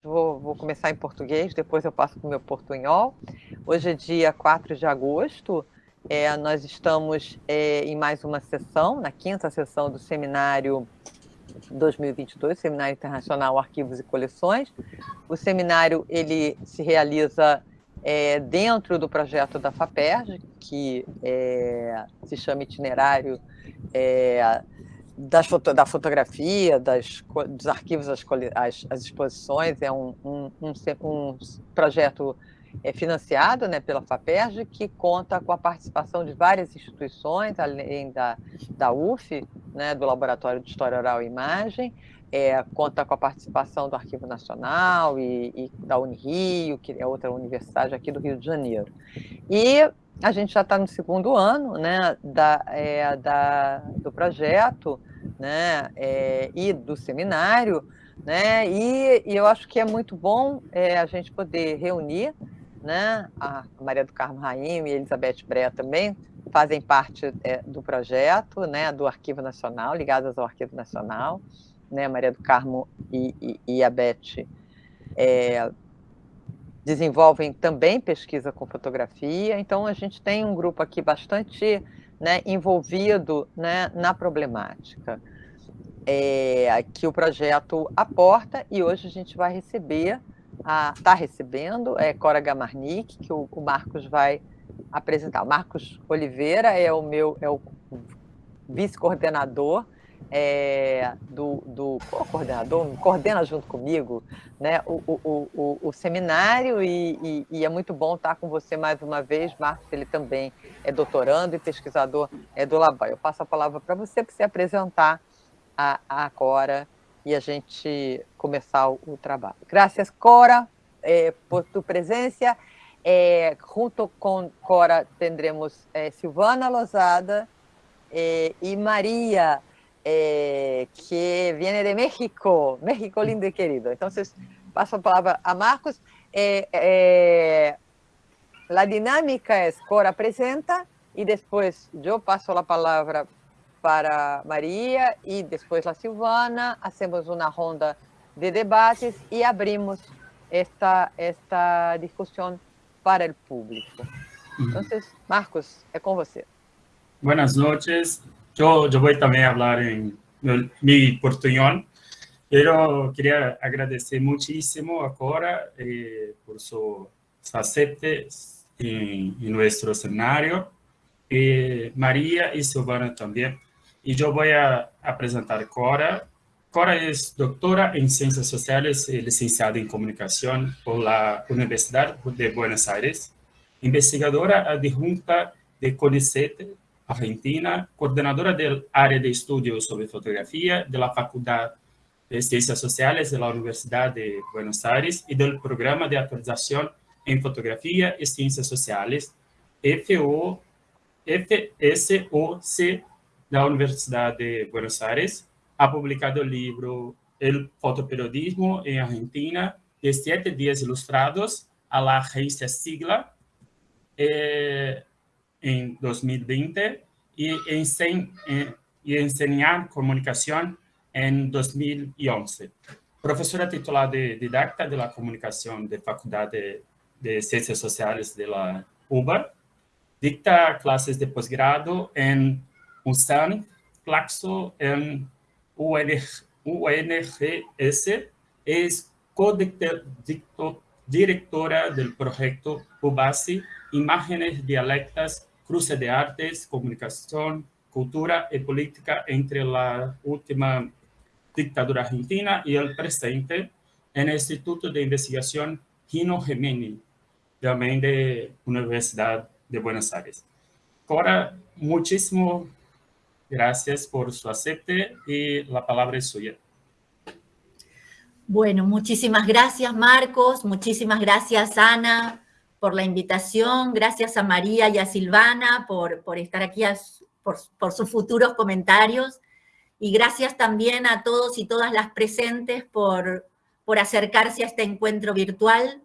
Vou, vou, começar em português, depois eu passo para o meu portunhol. Hoje é dia 4 de agosto, é, nós estamos é, em mais uma sessão, na quinta sessão do seminário 2022, Seminário Internacional Arquivos e Coleções. O seminário ele se realiza é, dentro do projeto da FAPERJ, que é, se chama Itinerário é, foto, da fotografia, das, dos arquivos, as, exposições, é um, um, um, um projeto é, financiado né, pela FAPERJ, que conta com a participação de várias instituições, além da, da UF, né, do Laboratório de História Oral e Imagem, é, conta com a participação do Arquivo Nacional e, e, da Unirio, que é outra universidade aqui do Rio de Janeiro. E a gente já está no segundo ano né, da, é, da, do projeto né, é, e do seminário, né, e, e, eu acho que é muito bom é, a gente poder reunir, né, a Maria do Carmo Raim e Elizabeth Brea também fazem parte é, do projeto, né, do Arquivo Nacional, ligadas ao Arquivo Nacional, né, Maria do Carmo e, e, e a Beth desenvolvem também pesquisa com fotografia, então a gente tem um grupo aqui bastante né, envolvido né, na problemática é, que o projeto aporta e hoje a gente vai receber, está recebendo, é Cora Gamarnik, que o, o, Marcos vai apresentar. O Marcos Oliveira é o meu é o vice-coordenador é, do, do coordenador, coordena junto comigo né, o, o, o, o seminário e, e, e, é muito bom estar com você mais uma vez, Marcos, ele também é doutorando e pesquisador é, do Laban. Eu passo a palavra para você, para você apresentar a, a Cora e a gente começar o, o trabalho. Graças, Cora, eh, por tu presença. Eh, junto com Cora tendremos eh, Silvana Lozada e Maria eh, que viene de México, México lindo y querido. Entonces, paso la palabra a Marcos. Eh, eh, la dinámica es Cora presenta y después yo paso la palabra para María y después la Silvana, hacemos una ronda de debates y abrimos esta, esta discusión para el público. Entonces, Marcos, es con você. Buenas noches. Yo, yo voy también a hablar en mi portuñol, pero quería agradecer muchísimo a Cora eh, por su acepte en, en, nuestro escenario, eh, María y Silvana también. Y yo voy a, a presentar Cora. Cora es doctora en Ciencias Sociales y licenciada en Comunicación por la Universidad de Buenos Aires, investigadora adjunta de CONICET Argentina, coordenadora del área de estudios sobre fotografía de la Facultad de Ciencias Sociales de la Universidad de Buenos Aires y del Programa de Actualización en Fotografía y Ciencias Sociales, FO, FSOC de la Universidad de Buenos Aires. Ha publicado el libro El fotoperiodismo en Argentina, de siete días ilustrados a la agencia Sigla. Eh, en 2020 y, enseñ, eh, y enseñar comunicación en 2011. Profesora titular de didacta de la comunicación de Facultad de, Ciencias Sociales de la UBA. Dicta clases de posgrado en USAN, Claxo, en UNGS. Es co-directora del proyecto UBASI, Imágenes Dialectas cruce de artes, comunicación, cultura y política entre la última dictadura argentina y el presente en el Instituto de Investigación Gino Gemini, también de Universidad de Buenos Aires. Cora, muchísimas gracias por su acepte y la palabra es suya. Bueno, muchísimas gracias Marcos, muchísimas gracias Ana, por la invitación, gracias a María y a Silvana por, por estar aquí, por, sus futuros comentarios, y gracias también a todos y todas las presentes por, por acercarse a este encuentro virtual.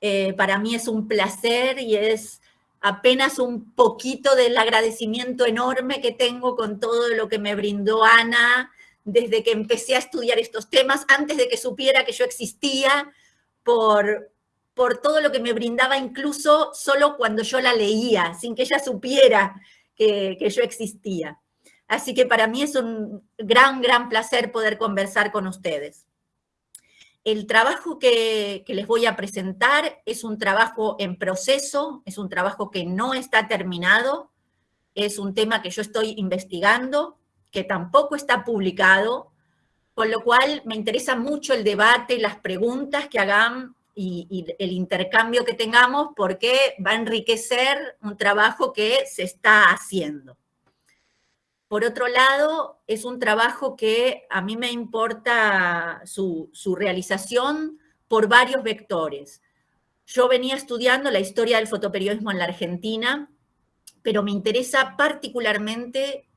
Eh, para mí es un placer y es apenas un poquito del agradecimiento enorme que tengo con todo lo que me brindó Ana desde que empecé a estudiar estos temas, antes de que supiera que yo existía, por, por todo lo que me brindaba incluso solo cuando yo la leía, sin que ella supiera que, yo existía. Así que para mí es un gran, gran placer poder conversar con ustedes. El trabajo que, que, les voy a presentar es un trabajo en proceso, es un trabajo que no está terminado, es un tema que yo estoy investigando, que tampoco está publicado, con lo cual me interesa mucho el debate, las preguntas que hagan y, el intercambio que tengamos porque va a enriquecer un trabajo que se está haciendo. Por otro lado, es un trabajo que a mí me importa su, su realización por varios vectores. Yo venía estudiando la historia del fotoperiodismo en la Argentina, pero me interesa particularmente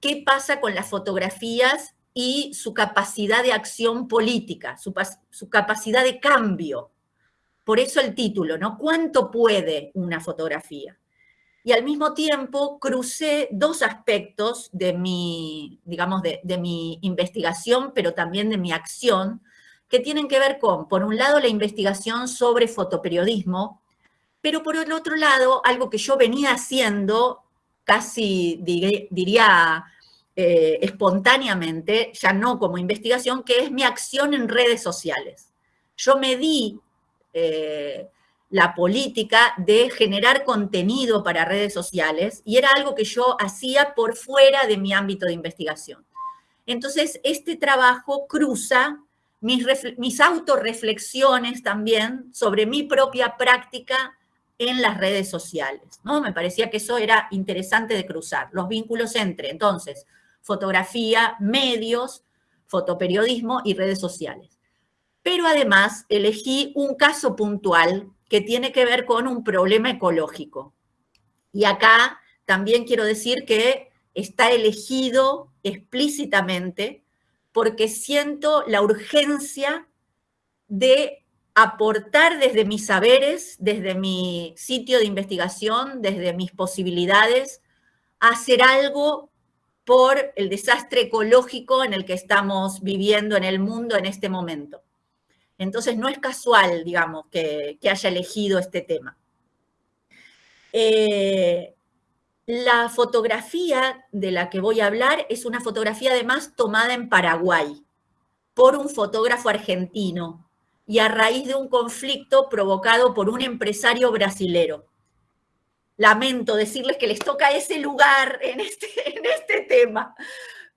qué pasa con las fotografías y su capacidad de acción política, su, capacidad de cambio. Por eso el título, ¿no? ¿Cuánto puede una fotografía? Y al mismo tiempo crucé dos aspectos de mi, digamos, de, de mi investigación, pero también de mi acción, que tienen que ver con, por un lado, la investigación sobre fotoperiodismo, pero por el otro lado, algo que yo venía haciendo casi, diría, eh, espontáneamente, ya no como investigación, que es mi acción en redes sociales. Yo me di eh, la política de generar contenido para redes sociales y era algo que yo hacía por fuera de mi ámbito de investigación. Entonces, este trabajo cruza mis, mis autorreflexiones también sobre mi propia práctica en las redes sociales, ¿no? Me parecía que eso era interesante de cruzar, los vínculos entre, entonces, fotografía, medios, fotoperiodismo y redes sociales. Pero además elegí un caso puntual que tiene que ver con un problema ecológico. Y acá también quiero decir que está elegido explícitamente porque siento la urgencia de aportar desde mis saberes, desde mi sitio de investigación, desde mis posibilidades, a hacer algo por el desastre ecológico en el que estamos viviendo en el mundo en este momento. Entonces no es casual, digamos, que, haya elegido este tema. Eh, la fotografía de la que voy a hablar es una fotografía además tomada en Paraguay por un fotógrafo argentino y a raíz de un conflicto provocado por un empresario brasilero lamento decirles que les toca ese lugar en este, en este tema,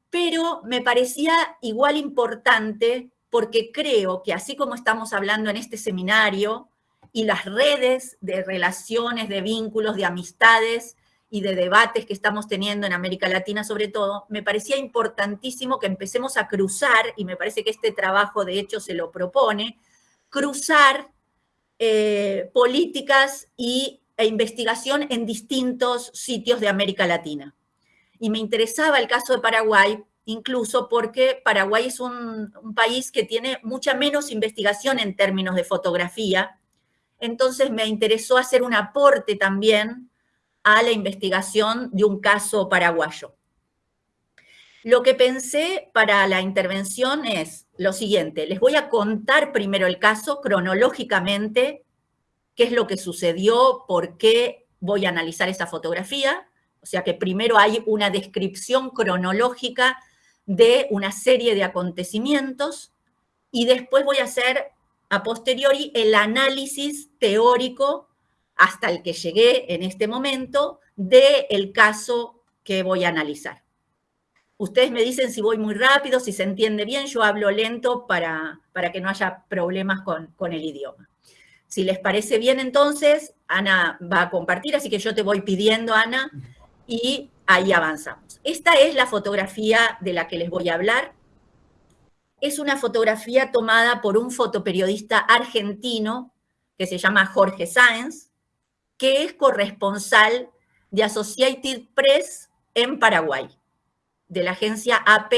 pero me parecía igual importante porque creo que así como estamos hablando en este seminario y las redes de relaciones, de vínculos, de amistades y de debates que estamos teniendo en América Latina sobre todo, me parecía importantísimo que empecemos a cruzar, y me parece que este trabajo de hecho se lo propone, cruzar eh, políticas y e investigación en distintos sitios de América Latina. Y me interesaba el caso de Paraguay, incluso porque Paraguay es un, país que tiene mucha menos investigación en términos de fotografía, entonces me interesó hacer un aporte también a la investigación de un caso paraguayo. Lo que pensé para la intervención es lo siguiente, les voy a contar primero el caso cronológicamente qué es lo que sucedió, por qué voy a analizar esa fotografía. O sea que primero hay una descripción cronológica de una serie de acontecimientos y después voy a hacer a posteriori el análisis teórico hasta el que llegué en este momento del caso que voy a analizar. Ustedes me dicen si voy muy rápido, si se entiende bien, yo hablo lento para, para que no haya problemas con, con el idioma. Si les parece bien, entonces, Ana va a compartir, así que yo te voy pidiendo, Ana, y ahí avanzamos. Esta es la fotografía de la que les voy a hablar. Es una fotografía tomada por un fotoperiodista argentino que se llama Jorge Sáenz, que es corresponsal de Associated Press en Paraguay, de la agencia AP,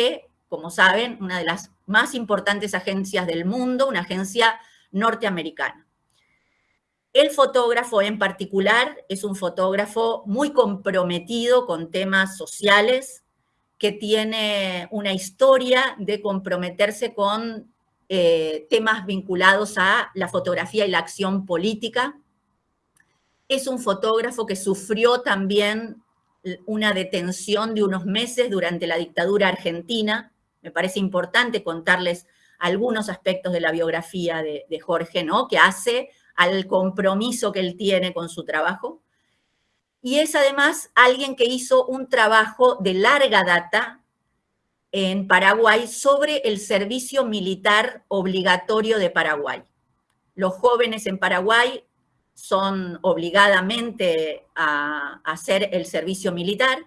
como saben, una de las más importantes agencias del mundo, una agencia norteamericana. El fotógrafo en particular es un fotógrafo muy comprometido con temas sociales, que tiene una historia de comprometerse con eh, temas vinculados a la fotografía y la acción política. Es un fotógrafo que sufrió también una detención de unos meses durante la dictadura argentina. Me parece importante contarles algunos aspectos de la biografía de, de Jorge, ¿no? Que hace al compromiso que él tiene con su trabajo. Y es además alguien que hizo un trabajo de larga data en Paraguay sobre el servicio militar obligatorio de Paraguay. Los jóvenes en Paraguay son obligadamente a, hacer el servicio militar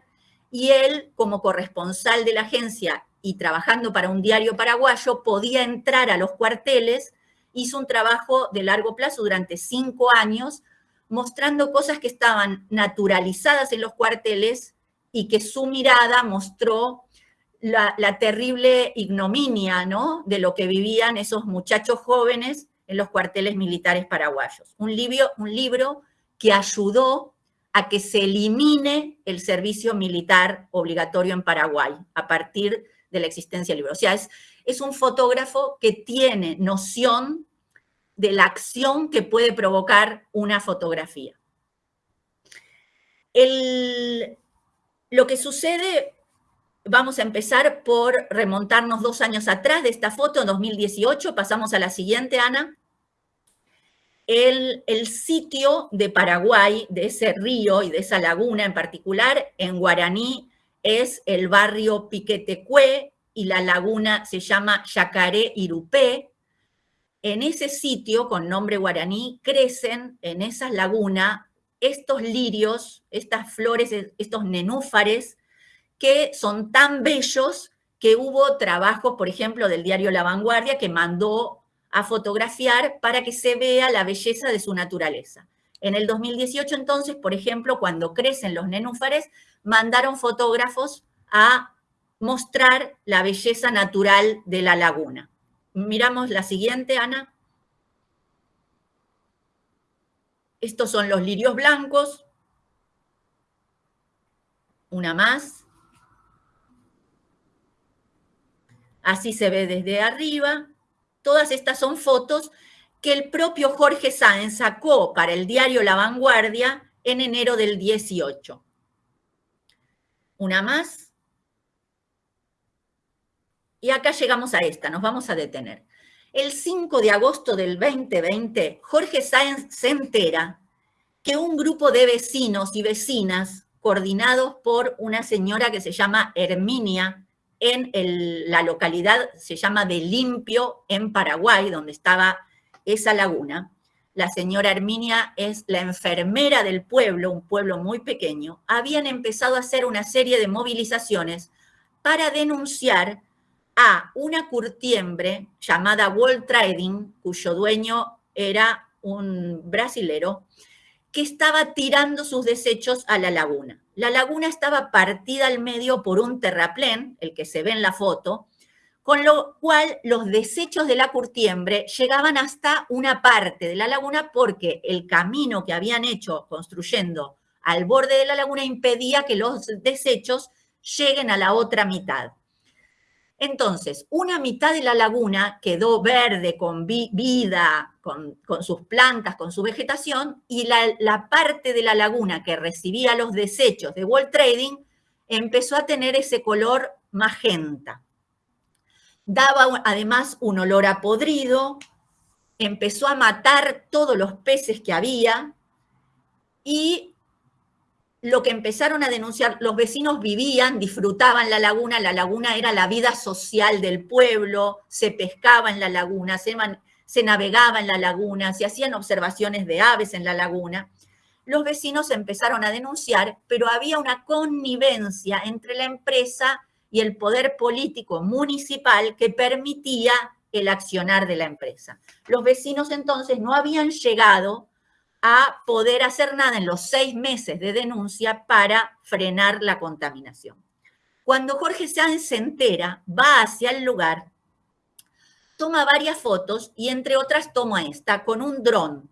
y él, como corresponsal de la agencia y trabajando para un diario paraguayo, podía entrar a los cuarteles, hizo un trabajo de largo plazo durante cinco años, mostrando cosas que estaban naturalizadas en los cuarteles y que su mirada mostró la, terrible ignominia ¿no? de lo que vivían esos muchachos jóvenes en los cuarteles militares paraguayos. Un libro, un libro que ayudó a que se elimine el servicio militar obligatorio en Paraguay a partir de la existencia del libro. O sea, es, es un fotógrafo que tiene noción de la acción que puede provocar una fotografía. El, lo que sucede, vamos a empezar por remontarnos dos años atrás de esta foto, en 2018, pasamos a la siguiente, Ana el, sitio de Paraguay, de ese río y de esa laguna en particular, en guaraní es el barrio Piquetecue y la laguna se llama Yacaré Irupé. En ese sitio, con nombre guaraní, crecen en esa laguna estos lirios, estas flores, estos nenúfares, que son tan bellos que hubo trabajos, por ejemplo, del diario La Vanguardia, que mandó a fotografiar para que se vea la belleza de su naturaleza. En el 2018, entonces, por ejemplo, cuando crecen los nenúfares, mandaron fotógrafos a mostrar la belleza natural de la laguna. Miramos la siguiente, Ana. Estos son los lirios blancos. Una más. Así se ve desde arriba. Todas estas son fotos que el propio Jorge Sáenz sacó para el diario La Vanguardia en enero del 18. Una más. Y acá llegamos a esta, nos vamos a detener. El 5 de agosto del 2020, Jorge Sáenz se entera que un grupo de vecinos y vecinas, coordinados por una señora que se llama Herminia, en la localidad, se llama de Limpio, en Paraguay, donde estaba esa laguna. La señora Herminia es la enfermera del pueblo, un pueblo muy pequeño. Habían empezado a hacer una serie de movilizaciones para denunciar a una curtiembre llamada World Trading, cuyo dueño era un brasilero, que estaba tirando sus desechos a la laguna. La laguna estaba partida al medio por un terraplén, el que se ve en la foto, con lo cual los desechos de la curtiembre llegaban hasta una parte de la laguna porque el camino que habían hecho construyendo al borde de la laguna impedía que los desechos lleguen a la otra mitad. Entonces, una mitad de la laguna quedó verde, con vida, con, sus plantas, con su vegetación, y la, parte de la laguna que recibía los desechos de World Trading empezó a tener ese color magenta. Daba además un olor a podrido, empezó a matar todos los peces que había y lo que empezaron a denunciar, los vecinos vivían, disfrutaban la laguna, la laguna era la vida social del pueblo, se pescaba en la laguna, se, se navegaba en la laguna, se hacían observaciones de aves en la laguna. Los vecinos empezaron a denunciar, pero había una connivencia entre la empresa y el poder político municipal que permitía el accionar de la empresa. Los vecinos entonces no habían llegado a poder hacer nada en los seis meses de denuncia para frenar la contaminación. Cuando Jorge Sáenz se entera, va hacia el lugar, toma varias fotos y entre otras toma esta con un dron.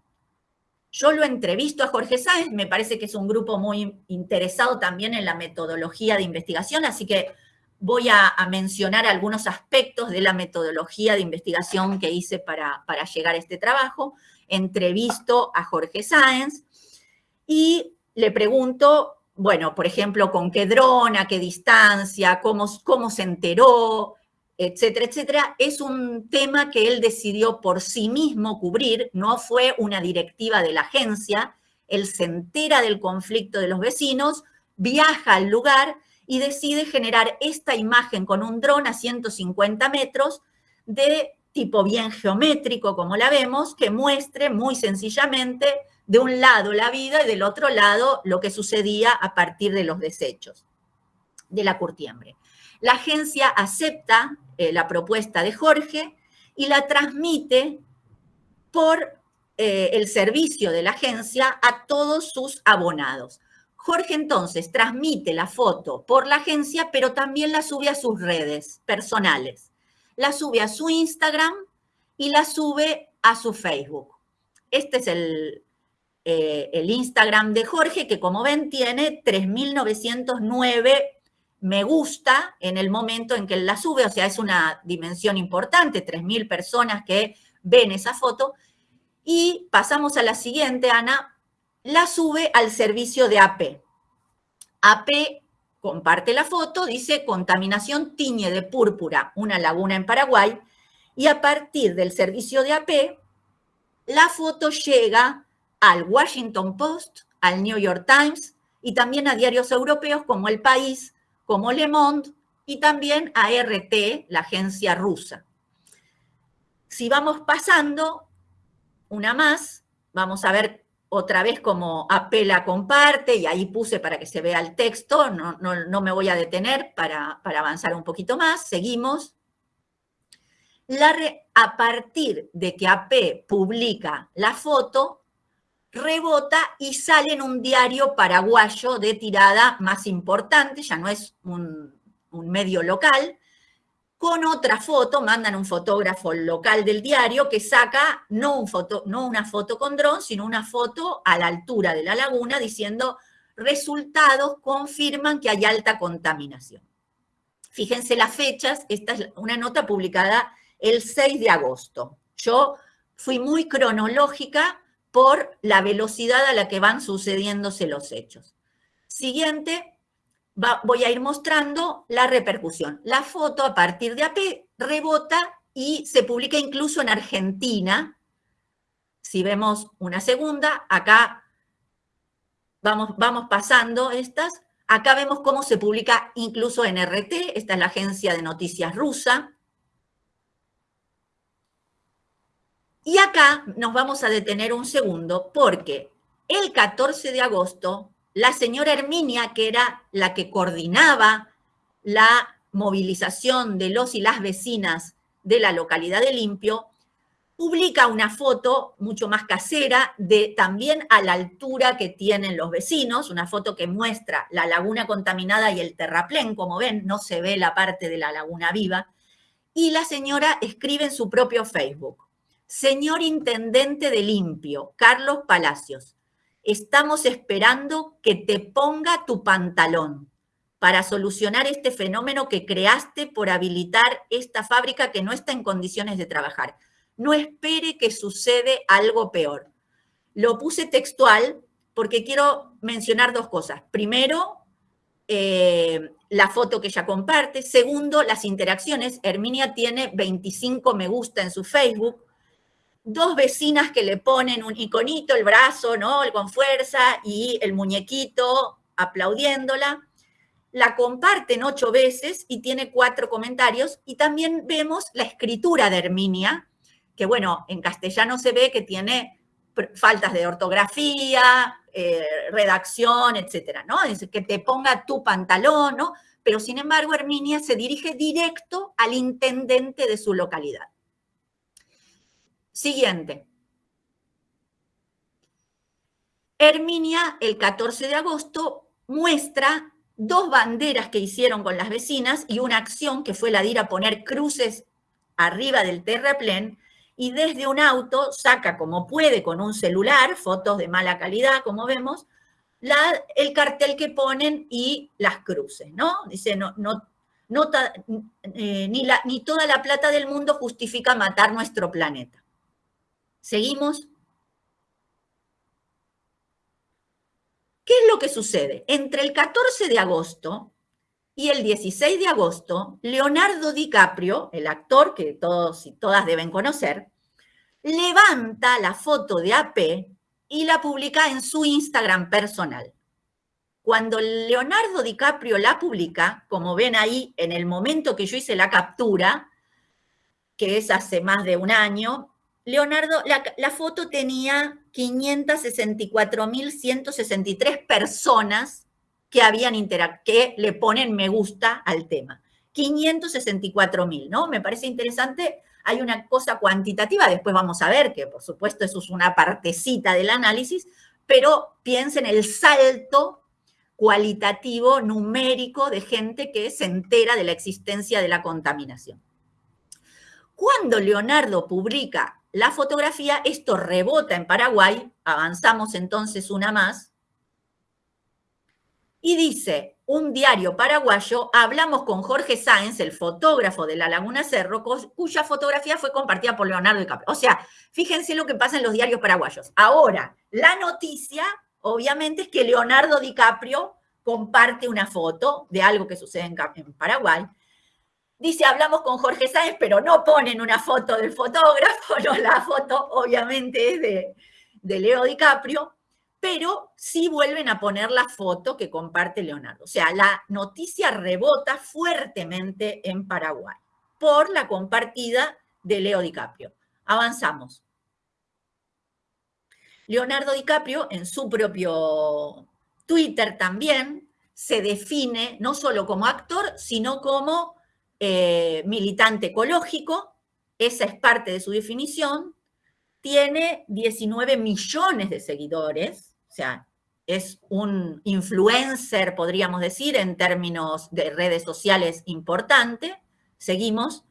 Yo lo entrevisto a Jorge Sáenz, me parece que es un grupo muy interesado también en la metodología de investigación, así que voy a, mencionar algunos aspectos de la metodología de investigación que hice para, para llegar a este trabajo. Entrevisto a Jorge Sáenz y le pregunto, bueno, por ejemplo, con qué dron, a qué distancia, cómo, cómo se enteró, etcétera, etcétera, es un tema que él decidió por sí mismo cubrir, no fue una directiva de la agencia, él se entera del conflicto de los vecinos, viaja al lugar y decide generar esta imagen con un dron a 150 metros de tipo bien geométrico, como la vemos, que muestre muy sencillamente de un lado la vida y del otro lado lo que sucedía a partir de los desechos de la curtiembre. La agencia acepta eh, la propuesta de Jorge y la transmite por eh, el servicio de la agencia a todos sus abonados. Jorge entonces transmite la foto por la agencia, pero también la sube a sus redes personales. La sube a su Instagram y la sube a su Facebook. Este es el, eh, el Instagram de Jorge, que como ven tiene 3.909 me gusta en el momento en que la sube, o sea, es una dimensión importante, 3.000 personas que ven esa foto. Y pasamos a la siguiente, Ana, la sube al servicio de AP. AP comparte la foto, dice contaminación tiñe de púrpura una laguna en Paraguay, y a partir del servicio de AP, la foto llega al Washington Post, al New York Times y también a diarios europeos como El País, como Le Monde y también a RT, la agencia rusa. Si vamos pasando una más, vamos a ver otra vez cómo apela comparte, y ahí puse para que se vea el texto, no, no, me voy a detener para, para, avanzar un poquito más, seguimos. A partir de que AP publica la foto, rebota y sale en un diario paraguayo de tirada más importante, ya no es un, medio local, con otra foto, mandan un fotógrafo local del diario que saca no, una foto con dron, sino una foto a la altura de la laguna diciendo resultados confirman que hay alta contaminación. Fíjense las fechas, esta es una nota publicada el 6 de agosto. Yo fui muy cronológica por la velocidad a la que van sucediéndose los hechos. Siguiente, voy a ir mostrando la repercusión. La foto a partir de AP rebota y se publica incluso en Argentina. Si vemos una segunda, acá vamos, vamos pasando estas. Acá vemos cómo se publica incluso en RT, esta es la agencia de noticias rusa. Y acá nos vamos a detener un segundo porque el 14 de agosto, la señora Herminia, que era la que coordinaba la movilización de los y las vecinas de la localidad de Limpio, publica una foto mucho más casera de también a la altura que tienen los vecinos, una foto que muestra la laguna contaminada y el terraplén, como ven, no se ve la parte de la laguna viva, y la señora escribe en su propio Facebook, Señor Intendente de Limpio, Carlos Palacios, estamos esperando que te ponga tu pantalón para solucionar este fenómeno que creaste por habilitar esta fábrica que no está en condiciones de trabajar. No espere que sucede algo peor. Lo puse textual porque quiero mencionar dos cosas. Primero, eh, la foto que ella comparte. Segundo, las interacciones. Herminia tiene 25 me gusta en su Facebook dos vecinas que le ponen un iconito, el brazo, ¿no? Con fuerza y el muñequito aplaudiéndola. La comparten ocho veces y tiene cuatro comentarios. Y también vemos la escritura de Herminia, que bueno, en castellano se ve que tiene faltas de ortografía, eh, redacción, etcétera, ¿no? Es que te ponga tu pantalón, ¿no? Pero sin embargo, Herminia se dirige directo al intendente de su localidad. Siguiente. Herminia, el 14 de agosto, muestra dos banderas que hicieron con las vecinas y una acción que fue la de ir a poner cruces arriba del terraplén y desde un auto saca como puede con un celular, fotos de mala calidad, como vemos, la, el cartel que ponen y las cruces, ¿no? Dice, no, no, eh, ni, ni toda la plata del mundo justifica matar nuestro planeta. ¿Seguimos? ¿Qué es lo que sucede? Entre el 14 de agosto y el 16 de agosto, Leonardo DiCaprio, el actor que todos y todas deben conocer, levanta la foto de AP y la publica en su Instagram personal. Cuando Leonardo DiCaprio la publica, como ven ahí en el momento que yo hice la captura, que es hace más de un año, Leonardo, la, foto tenía 564.163 personas que habían que le ponen me gusta al tema. 564.000, ¿no? Me parece interesante. Hay una cosa cuantitativa, después vamos a ver que por supuesto eso es una partecita del análisis, pero piensen el salto cualitativo, numérico de gente que se entera de la existencia de la contaminación. Cuando Leonardo publica la fotografía, esto rebota en Paraguay, avanzamos entonces una más, y dice, un diario paraguayo, hablamos con Jorge Sáenz, el fotógrafo de la Laguna Cerro, cuya fotografía fue compartida por Leonardo DiCaprio. O sea, fíjense lo que pasa en los diarios paraguayos. Ahora, la noticia, obviamente, es que Leonardo DiCaprio comparte una foto de algo que sucede en, Paraguay, Dice, hablamos con Jorge Sáenz, pero no ponen una foto del fotógrafo, no, la foto obviamente es de, de Leo DiCaprio, pero sí vuelven a poner la foto que comparte Leonardo. O sea, la noticia rebota fuertemente en Paraguay por la compartida de Leo DiCaprio. Avanzamos. Leonardo DiCaprio en su propio Twitter también se define no solo como actor, sino como eh, militante ecológico, esa es parte de su definición, tiene 19 millones de seguidores, o sea, es un influencer, podríamos decir, en términos de redes sociales importante. Seguimos.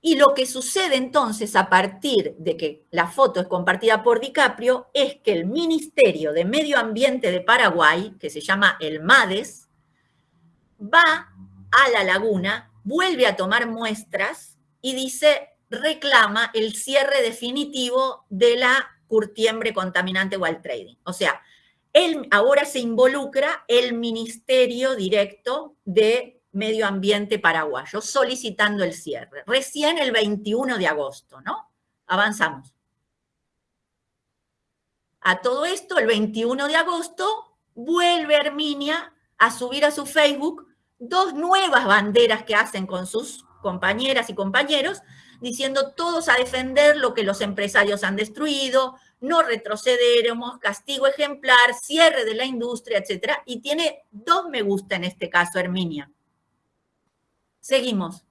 Y lo que sucede entonces a partir de que la foto es compartida por DiCaprio es que el Ministerio de Medio Ambiente de Paraguay, que se llama el MADES, va a la laguna, vuelve a tomar muestras y dice, reclama el cierre definitivo de la curtiembre contaminante Wild Trading. O sea, él ahora se involucra el Ministerio Directo de Medio Ambiente paraguayo solicitando el cierre. Recién el 21 de agosto, ¿no? Avanzamos. A todo esto, el 21 de agosto, vuelve Herminia a subir a su Facebook dos nuevas banderas que hacen con sus compañeras y compañeros, diciendo todos a defender lo que los empresarios han destruido, no retrocederemos, castigo ejemplar, cierre de la industria, etc. Y tiene dos me gusta en este caso, Herminia. Seguimos.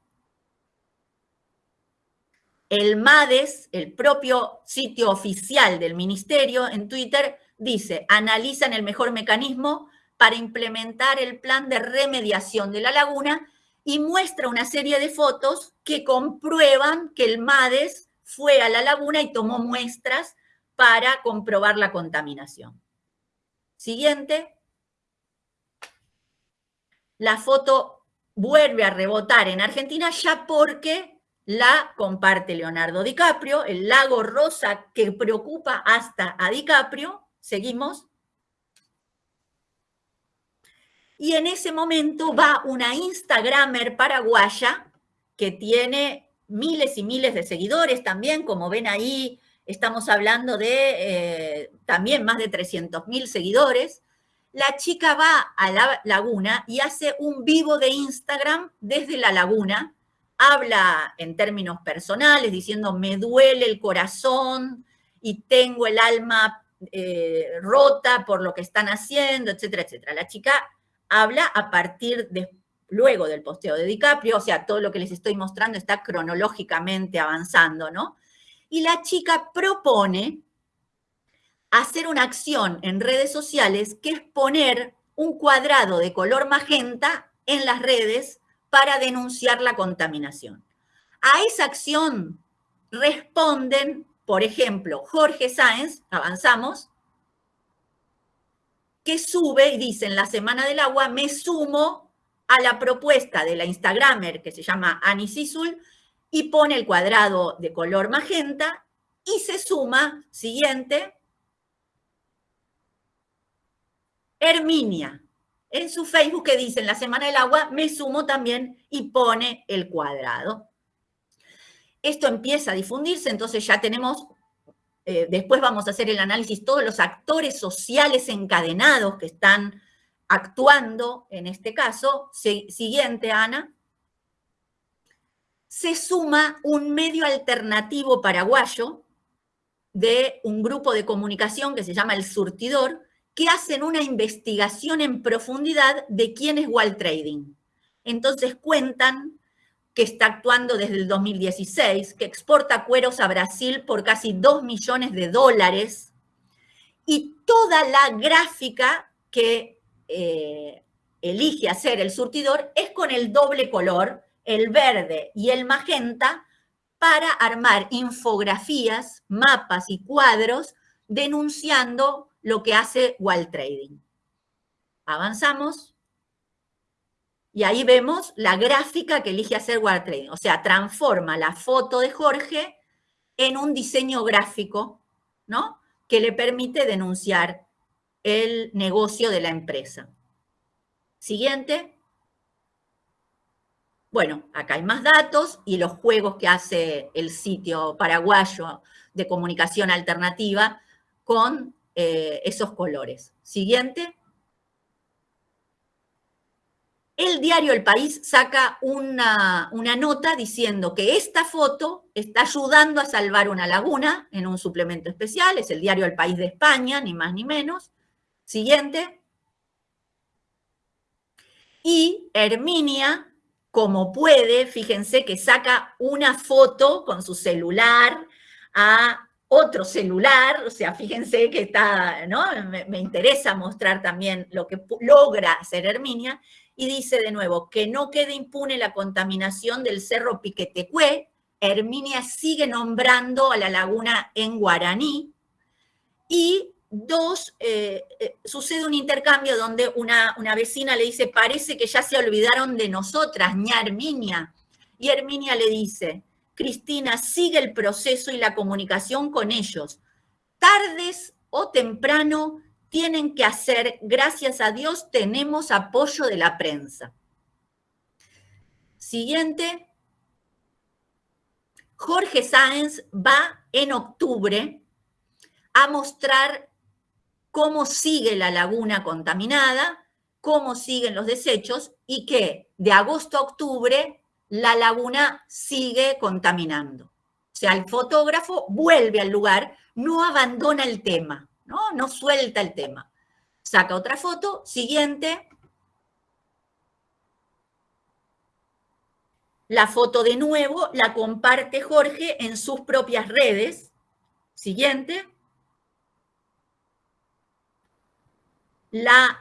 El MADES, el propio sitio oficial del ministerio en Twitter, dice, analizan el mejor mecanismo para implementar el plan de remediación de la laguna y muestra una serie de fotos que comprueban que el MADES fue a la laguna y tomó muestras para comprobar la contaminación. Siguiente. La foto vuelve a rebotar en Argentina ya porque la comparte Leonardo DiCaprio, el lago rosa que preocupa hasta a DiCaprio. Seguimos. Y en ese momento va una Instagramer paraguaya que tiene miles y miles de seguidores también, como ven ahí, estamos hablando de eh, también más de 300 mil seguidores. La chica va a la laguna y hace un vivo de Instagram desde la laguna, habla en términos personales, diciendo me duele el corazón y tengo el alma eh, rota por lo que están haciendo, etcétera, etcétera. La chica habla a partir de luego del posteo de DiCaprio, o sea, todo lo que les estoy mostrando está cronológicamente avanzando, ¿no? Y la chica propone hacer una acción en redes sociales que es poner un cuadrado de color magenta en las redes para denunciar la contaminación. A esa acción responden, por ejemplo, Jorge Sáenz, avanzamos, que sube y dice en la Semana del Agua, me sumo a la propuesta de la Instagramer que se llama Annie Sisul y pone el cuadrado de color magenta y se suma, siguiente, Herminia. En su Facebook que dice en la Semana del Agua, me sumo también y pone el cuadrado. Esto empieza a difundirse, entonces ya tenemos, eh, después vamos a hacer el análisis, todos los actores sociales encadenados que están actuando en este caso. Siguiente, Ana. Se suma un medio alternativo paraguayo de un grupo de comunicación que se llama El Surtidor, que hacen una investigación en profundidad de quién es Wall Trading. Entonces cuentan que está actuando desde el 2016, que exporta cueros a Brasil por casi 2 millones de dólares, y toda la gráfica que eh, elige hacer el surtidor es con el doble color, el verde y el magenta, para armar infografías, mapas y cuadros denunciando lo que hace Wall Trading. Avanzamos. Y ahí vemos la gráfica que elige hacer Wall Trading. O sea, transforma la foto de Jorge en un diseño gráfico, ¿no? Que le permite denunciar el negocio de la empresa. Siguiente. Bueno, acá hay más datos y los juegos que hace el sitio paraguayo de comunicación alternativa con eh, esos colores. Siguiente. El diario El País saca una, una, nota diciendo que esta foto está ayudando a salvar una laguna en un suplemento especial, es el diario El País de España, ni más ni menos. Siguiente. Y Herminia, como puede, fíjense que saca una foto con su celular a otro celular, o sea, fíjense que está, ¿no? Me, me, interesa mostrar también lo que logra hacer Herminia, y dice de nuevo, que no quede impune la contaminación del Cerro Piquetecué, Herminia sigue nombrando a la laguna en guaraní, y Dos, eh, eh, sucede un intercambio donde una, una, vecina le dice, parece que ya se olvidaron de nosotras, ña Herminia. Y Herminia le dice, Cristina, sigue el proceso y la comunicación con ellos. Tardes o temprano tienen que hacer, gracias a Dios, tenemos apoyo de la prensa. Siguiente. Jorge Sáenz va en octubre a mostrar cómo sigue la laguna contaminada, cómo siguen los desechos y que de agosto a octubre la laguna sigue contaminando. O sea, el fotógrafo vuelve al lugar, no abandona el tema, no, no suelta el tema. Saca otra foto, siguiente. La foto de nuevo la comparte Jorge en sus propias redes. Siguiente. La,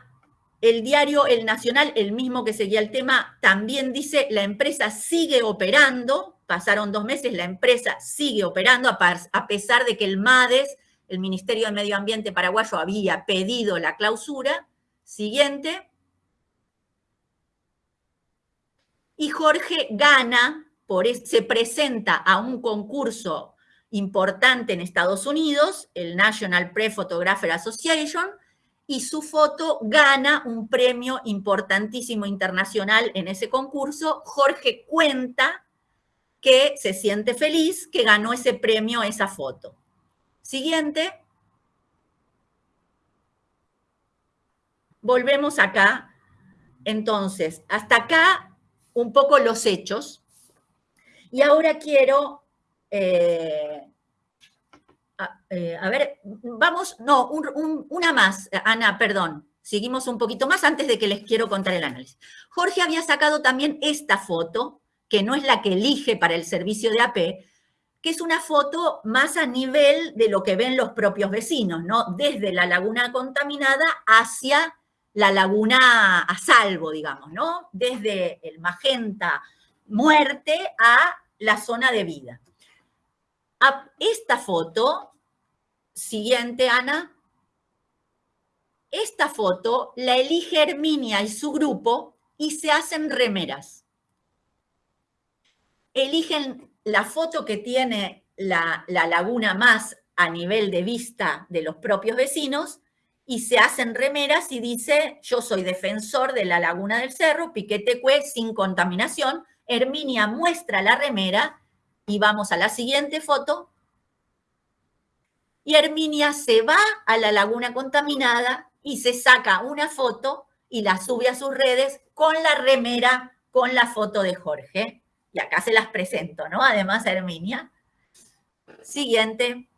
el diario El Nacional, el mismo que seguía el tema, también dice la empresa sigue operando, pasaron dos meses, la empresa sigue operando a pesar de que el MADES, el Ministerio de Medio Ambiente paraguayo, había pedido la clausura. Siguiente. Y Jorge gana, por, se presenta a un concurso importante en Estados Unidos, el National Pre-Photographer Association, y su foto gana un premio importantísimo internacional en ese concurso. Jorge cuenta que se siente feliz que ganó ese premio, esa foto. Siguiente. Volvemos acá. Entonces, hasta acá un poco los hechos. Y ahora quiero eh, eh, a ver, vamos, no, una más, Ana, perdón. Seguimos un poquito más antes de que les quiero contar el análisis. Jorge había sacado también esta foto, que no es la que elige para el servicio de AP, que es una foto más a nivel de lo que ven los propios vecinos, ¿no? Desde la laguna contaminada hacia la laguna a salvo, digamos, ¿no? Desde el magenta muerte a la zona de vida. esta foto Siguiente, Ana. Esta foto la elige Herminia y su grupo y se hacen remeras. Eligen la foto que tiene la, la laguna más a nivel de vista de los propios vecinos y se hacen remeras y dice, yo soy defensor de la laguna del cerro, Piquetecue sin contaminación. Herminia muestra la remera y vamos a la siguiente foto. Y Herminia se va a la laguna contaminada y se saca una foto y la sube a sus redes con la remera, con la foto de Jorge. Y acá se las presento, ¿no? Además, Herminia. Siguiente.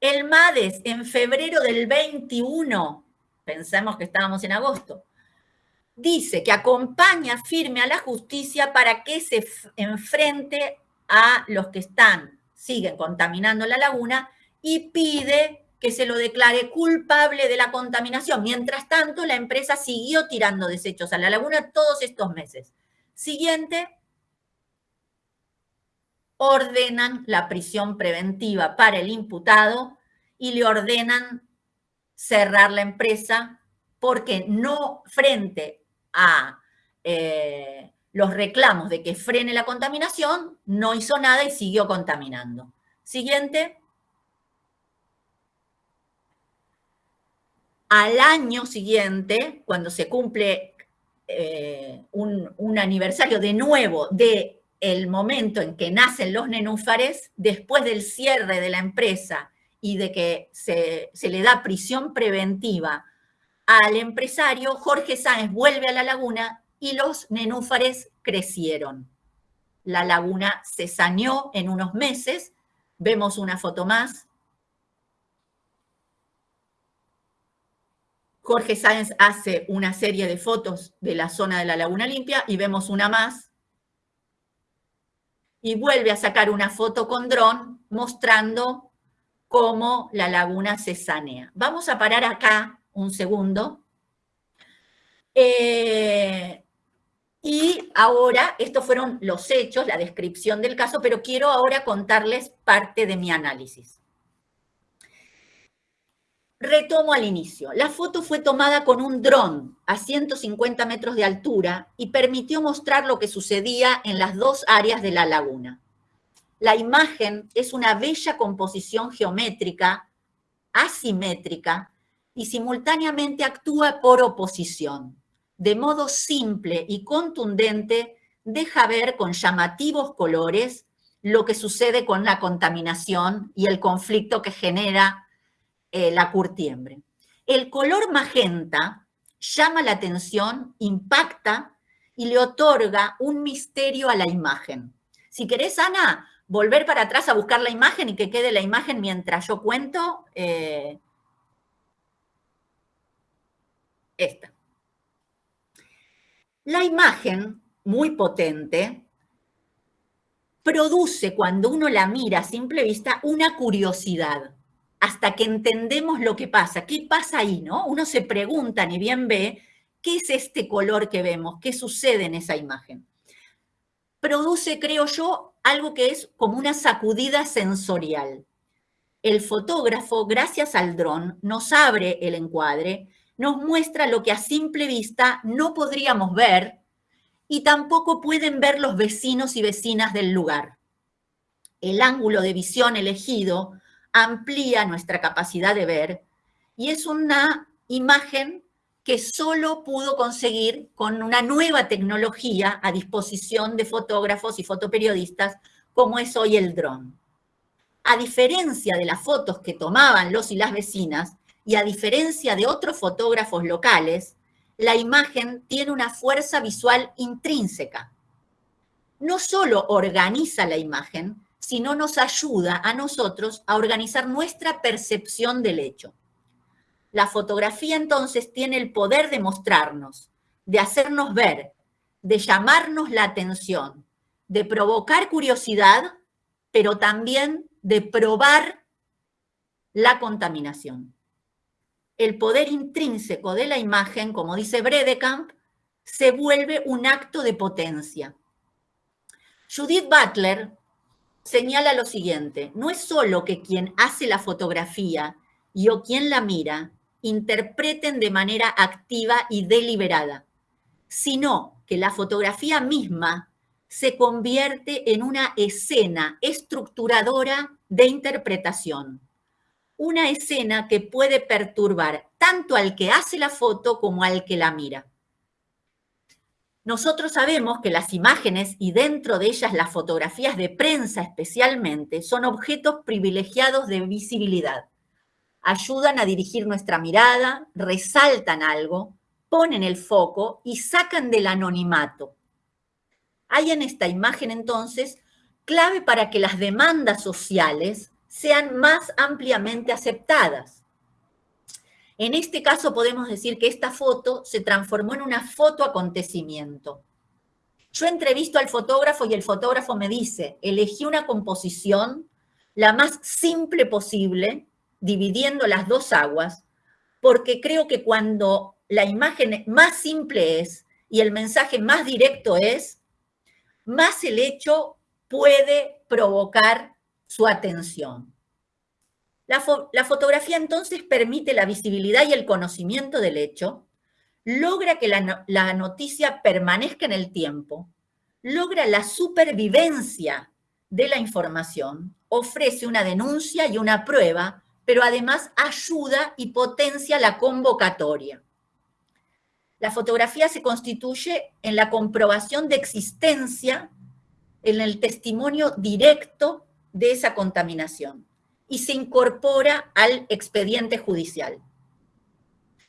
El MADES en febrero del 21, pensemos que estábamos en agosto, dice que acompaña firme a la justicia para que se enfrente a los que están, siguen contaminando la laguna y pide que se lo declare culpable de la contaminación. Mientras tanto, la empresa siguió tirando desechos a la laguna todos estos meses. Siguiente, ordenan la prisión preventiva para el imputado y le ordenan cerrar la empresa porque no frente a eh, los reclamos de que frene la contaminación, no hizo nada y siguió contaminando. Siguiente. Al año siguiente, cuando se cumple eh, un, aniversario de nuevo de el momento en que nacen los nenúfares, después del cierre de la empresa y de que se, le da prisión preventiva al empresario, Jorge Sáenz vuelve a la laguna y los nenúfares crecieron. La laguna se saneó en unos meses. Vemos una foto más. Jorge Sáenz hace una serie de fotos de la zona de la laguna limpia y vemos una más y vuelve a sacar una foto con dron mostrando cómo la laguna se sanea. Vamos a parar acá un segundo. Eh, y ahora, estos fueron los hechos, la descripción del caso, pero quiero ahora contarles parte de mi análisis. Retomo al inicio. La foto fue tomada con un dron a 150 metros de altura y permitió mostrar lo que sucedía en las dos áreas de la laguna. La imagen es una bella composición geométrica, asimétrica, y simultáneamente actúa por oposición. De modo simple y contundente, deja ver con llamativos colores lo que sucede con la contaminación y el conflicto que genera eh, la curtiembre. El color magenta llama la atención, impacta y le otorga un misterio a la imagen. Si querés, Ana, volver para atrás a buscar la imagen y que quede la imagen mientras yo cuento. Eh, esta. La imagen, muy potente, produce cuando uno la mira a simple vista una curiosidad hasta que entendemos lo que pasa. ¿Qué pasa ahí, no? Uno se pregunta, ni bien ve, ¿qué es este color que vemos? ¿Qué sucede en esa imagen? Produce, creo yo, algo que es como una sacudida sensorial. El fotógrafo, gracias al dron, nos abre el encuadre, nos muestra lo que a simple vista no podríamos ver y tampoco pueden ver los vecinos y vecinas del lugar. El ángulo de visión elegido amplía nuestra capacidad de ver y es una imagen que solo pudo conseguir con una nueva tecnología a disposición de fotógrafos y fotoperiodistas como es hoy el dron. A diferencia de las fotos que tomaban los y las vecinas y a diferencia de otros fotógrafos locales, la imagen tiene una fuerza visual intrínseca. No solo organiza la imagen, sino nos ayuda a nosotros a organizar nuestra percepción del hecho. La fotografía entonces tiene el poder de mostrarnos, de hacernos ver, de llamarnos la atención, de provocar curiosidad, pero también de probar la contaminación. El poder intrínseco de la imagen, como dice Bredekamp, se vuelve un acto de potencia. Judith Butler, señala lo siguiente, no es solo que quien hace la fotografía y o quien la mira interpreten de manera activa y deliberada, sino que la fotografía misma se convierte en una escena estructuradora de interpretación. Una escena que puede perturbar tanto al que hace la foto como al que la mira. Nosotros sabemos que las imágenes y dentro de ellas las fotografías de prensa especialmente son objetos privilegiados de visibilidad. Ayudan a dirigir nuestra mirada, resaltan algo, ponen el foco y sacan del anonimato. Hay en esta imagen entonces clave para que las demandas sociales sean más ampliamente aceptadas. En este caso podemos decir que esta foto se transformó en una foto acontecimiento. Yo entrevisto al fotógrafo y el fotógrafo me dice, elegí una composición la más simple posible, dividiendo las dos aguas, porque creo que cuando la imagen más simple es y el mensaje más directo es, más el hecho puede provocar su atención. La, fotografía entonces permite la visibilidad y el conocimiento del hecho, logra que la, noticia permanezca en el tiempo, logra la supervivencia de la información, ofrece una denuncia y una prueba, pero además ayuda y potencia la convocatoria. La fotografía se constituye en la comprobación de existencia, en el testimonio directo de esa contaminación y se incorpora al expediente judicial.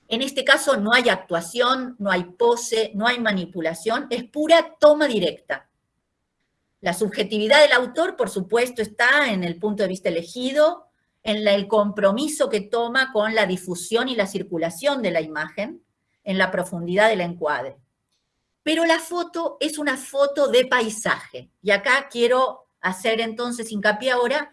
En este caso no hay actuación, no hay pose, no hay manipulación, es pura toma directa. La subjetividad del autor, por supuesto, está en el punto de vista elegido, en el compromiso que toma con la difusión y la circulación de la imagen, en la profundidad del encuadre. Pero la foto es una foto de paisaje. Y acá quiero hacer entonces hincapié ahora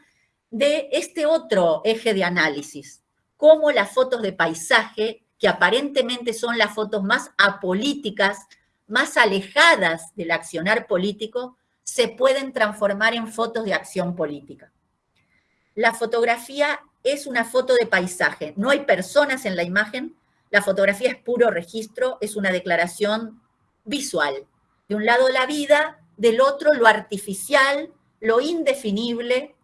de este otro eje de análisis, cómo las fotos de paisaje, que aparentemente son las fotos más apolíticas, más alejadas del accionar político, se pueden transformar en fotos de acción política. La fotografía es una foto de paisaje, no hay personas en la imagen, la fotografía es puro registro, es una declaración visual. De un lado la vida, del otro lo artificial, lo indefinible,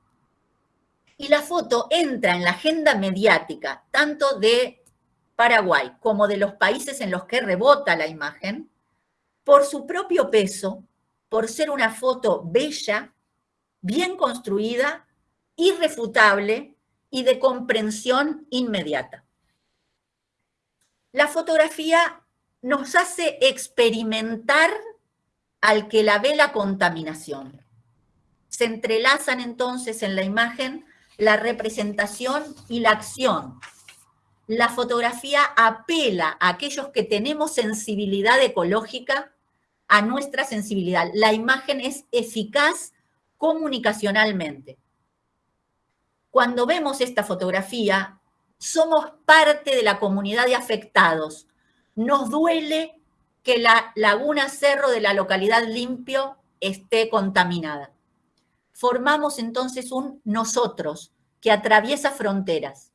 y la foto entra en la agenda mediática, tanto de Paraguay como de los países en los que rebota la imagen, por su propio peso, por ser una foto bella, bien construida, irrefutable y de comprensión inmediata. La fotografía nos hace experimentar al que la ve la contaminación. Se entrelazan entonces en la imagen la representación y la acción. La fotografía apela a aquellos que tenemos sensibilidad ecológica a nuestra sensibilidad. La imagen es eficaz comunicacionalmente. Cuando vemos esta fotografía, somos parte de la comunidad de afectados. Nos duele que la laguna Cerro de la localidad Limpio esté contaminada formamos entonces un nosotros que atraviesa fronteras.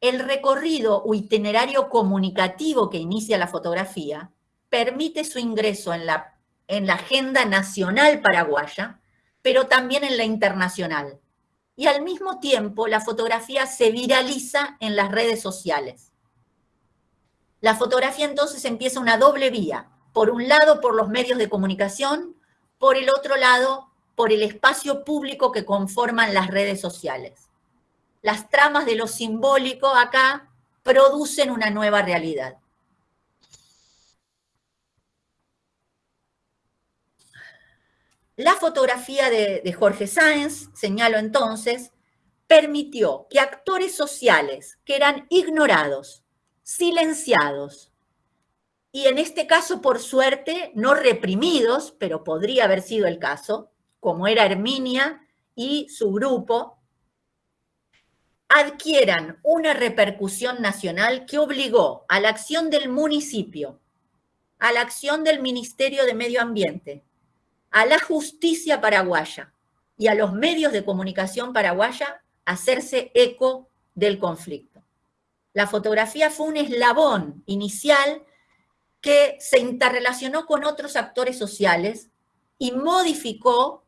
El recorrido o itinerario comunicativo que inicia la fotografía permite su ingreso en la, en la agenda nacional paraguaya, pero también en la internacional. Y al mismo tiempo la fotografía se viraliza en las redes sociales. La fotografía entonces empieza una doble vía, por un lado por los medios de comunicación, por el otro lado por el espacio público que conforman las redes sociales. Las tramas de lo simbólico acá producen una nueva realidad. La fotografía de, Jorge Sáenz, señalo entonces, permitió que actores sociales que eran ignorados, silenciados, y en este caso, por suerte, no reprimidos, pero podría haber sido el caso, como era Herminia y su grupo, adquieran una repercusión nacional que obligó a la acción del municipio, a la acción del Ministerio de Medio Ambiente, a la justicia paraguaya y a los medios de comunicación paraguaya a hacerse eco del conflicto. La fotografía fue un eslabón inicial que se interrelacionó con otros actores sociales y modificó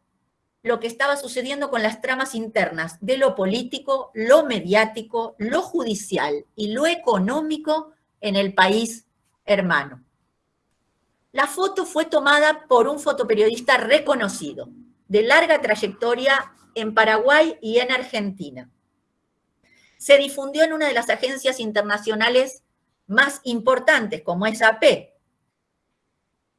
lo que estaba sucediendo con las tramas internas de lo político, lo mediático, lo judicial y lo económico en el país hermano. La foto fue tomada por un fotoperiodista reconocido, de larga trayectoria en Paraguay y en Argentina. Se difundió en una de las agencias internacionales más importantes, como es AP.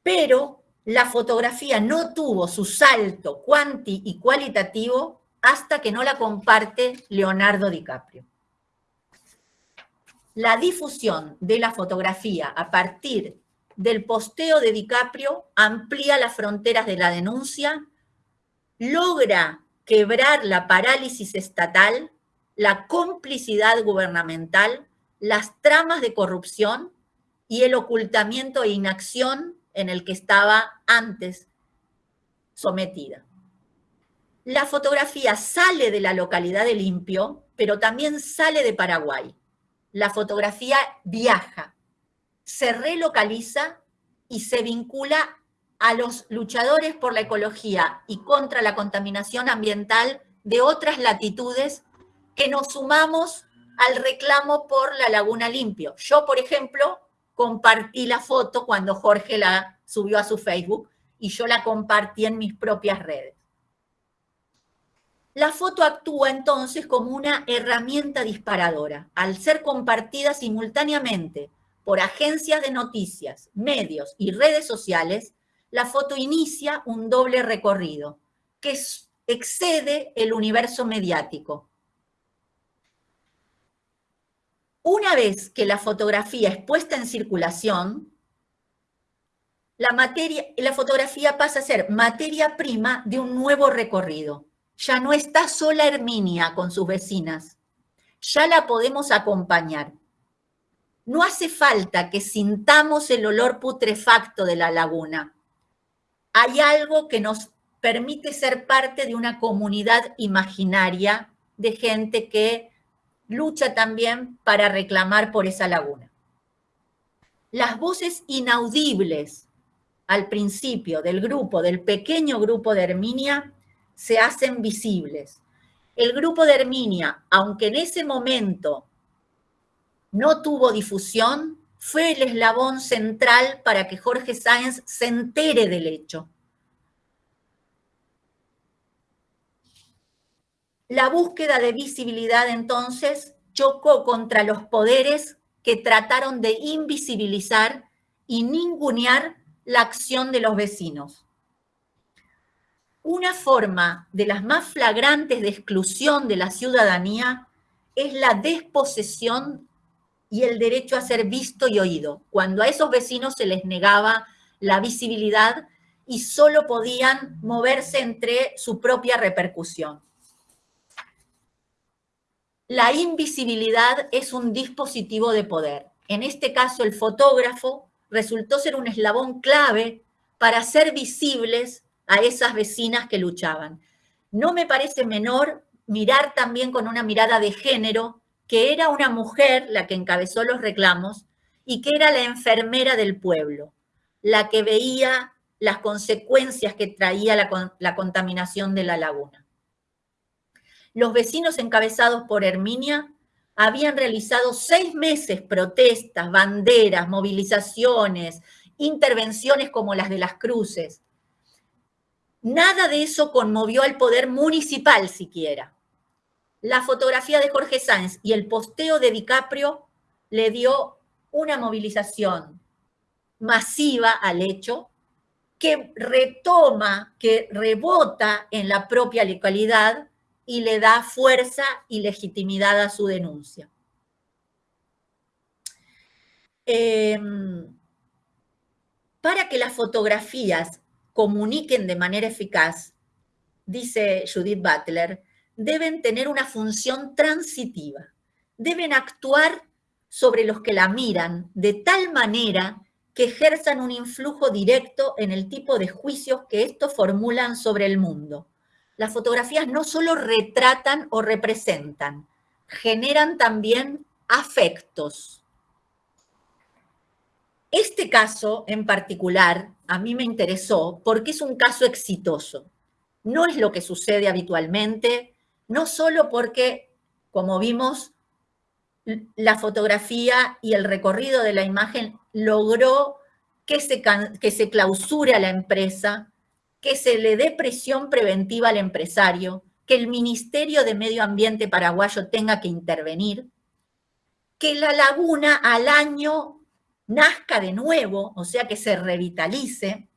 Pero la fotografía no tuvo su salto cuanti y cualitativo hasta que no la comparte Leonardo DiCaprio. La difusión de la fotografía a partir del posteo de DiCaprio amplía las fronteras de la denuncia, logra quebrar la parálisis estatal, la complicidad gubernamental, las tramas de corrupción y el ocultamiento e inacción en el que estaba antes sometida. La fotografía sale de la localidad de Limpio, pero también sale de Paraguay. La fotografía viaja, se relocaliza y se vincula a los luchadores por la ecología y contra la contaminación ambiental de otras latitudes que nos sumamos al reclamo por la Laguna Limpio. Yo, por ejemplo, compartí la foto cuando Jorge la subió a su Facebook y yo la compartí en mis propias redes. La foto actúa entonces como una herramienta disparadora, al ser compartida simultáneamente por agencias de noticias, medios y redes sociales, la foto inicia un doble recorrido que excede el universo mediático Una vez que la fotografía es puesta en circulación, la, materia, la fotografía pasa a ser materia prima de un nuevo recorrido. Ya no está sola Herminia con sus vecinas, ya la podemos acompañar. No hace falta que sintamos el olor putrefacto de la laguna. Hay algo que nos permite ser parte de una comunidad imaginaria de gente que lucha también para reclamar por esa laguna. Las voces inaudibles al principio del grupo, del pequeño grupo de Herminia, se hacen visibles. El grupo de Herminia, aunque en ese momento no tuvo difusión, fue el eslabón central para que Jorge Sáenz se entere del hecho. La búsqueda de visibilidad entonces chocó contra los poderes que trataron de invisibilizar y ningunear la acción de los vecinos. Una forma de las más flagrantes de exclusión de la ciudadanía es la desposesión y el derecho a ser visto y oído, cuando a esos vecinos se les negaba la visibilidad y solo podían moverse entre su propia repercusión. La invisibilidad es un dispositivo de poder. En este caso, el fotógrafo resultó ser un eslabón clave para hacer visibles a esas vecinas que luchaban. No me parece menor mirar también con una mirada de género que era una mujer la que encabezó los reclamos y que era la enfermera del pueblo, la que veía las consecuencias que traía la, la contaminación de la laguna los vecinos encabezados por Herminia habían realizado seis meses protestas, banderas, movilizaciones, intervenciones como las de las cruces. Nada de eso conmovió al poder municipal siquiera. La fotografía de Jorge Sáenz y el posteo de DiCaprio le dio una movilización masiva al hecho que retoma, que rebota en la propia localidad y le da fuerza y legitimidad a su denuncia. Em, para que las fotografías comuniquen de manera eficaz, dice Judith Butler, deben tener una función transitiva, deben actuar sobre los que la miran de tal manera que ejerzan un influjo directo en el tipo de juicios que estos formulan sobre el mundo las fotografías no solo retratan o representan, generan también afectos. Este caso en particular a mí me interesó porque es un caso exitoso. No es lo que sucede habitualmente, no solo porque, como vimos, la fotografía y el recorrido de la imagen logró que se, que se clausure a la empresa, que se le dé presión preventiva al empresario, que el Ministerio de Medio Ambiente paraguayo tenga que intervenir, que la laguna al año nazca de nuevo, o sea, que se revitalice.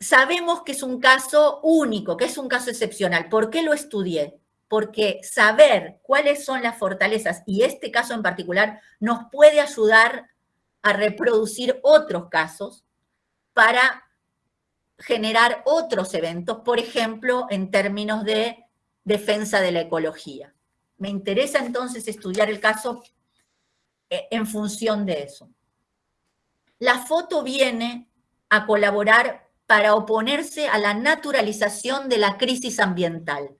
Sabemos que es un caso único, que es un caso excepcional. ¿Por qué lo estudié? Porque saber cuáles son las fortalezas, y este caso en particular, nos puede ayudar a reproducir otros casos para generar otros eventos, por ejemplo, en términos de defensa de la ecología. Me interesa entonces estudiar el caso eh, en función de eso. La foto viene a colaborar para oponerse a la naturalización de la crisis ambiental,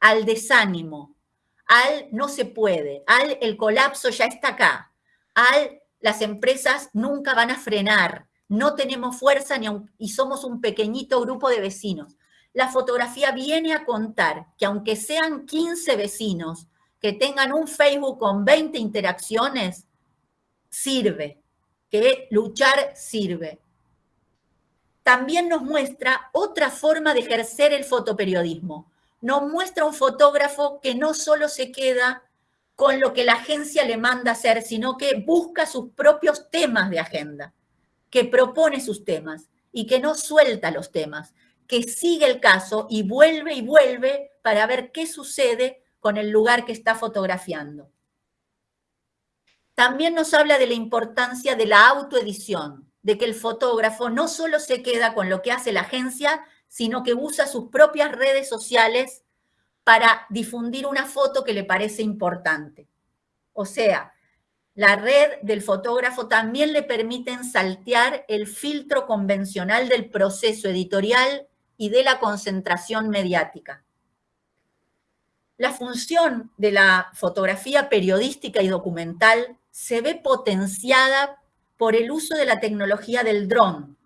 al desánimo, al no se puede, al el colapso ya está acá, al las empresas nunca van a frenar, no tenemos fuerza ni y somos un pequeñito grupo de vecinos. La fotografía viene a contar que aunque sean 15 vecinos que tengan un Facebook con 20 interacciones, sirve, que luchar sirve. También nos muestra otra forma de ejercer el fotoperiodismo. Nos muestra un fotógrafo que no solo se queda con lo que la agencia le manda hacer, sino que busca sus propios temas de agenda que propone sus temas y que no suelta los temas, que sigue el caso y vuelve y vuelve para ver qué sucede con el lugar que está fotografiando. También nos habla de la importancia de la autoedición, de que el fotógrafo no solo se queda con lo que hace la agencia, sino que usa sus propias redes sociales para difundir una foto que le parece importante. O sea, la red del fotógrafo también le permiten saltear el filtro convencional del proceso editorial y de la concentración mediática. La función de la fotografía periodística y documental se ve potenciada por el uso de la tecnología del dron,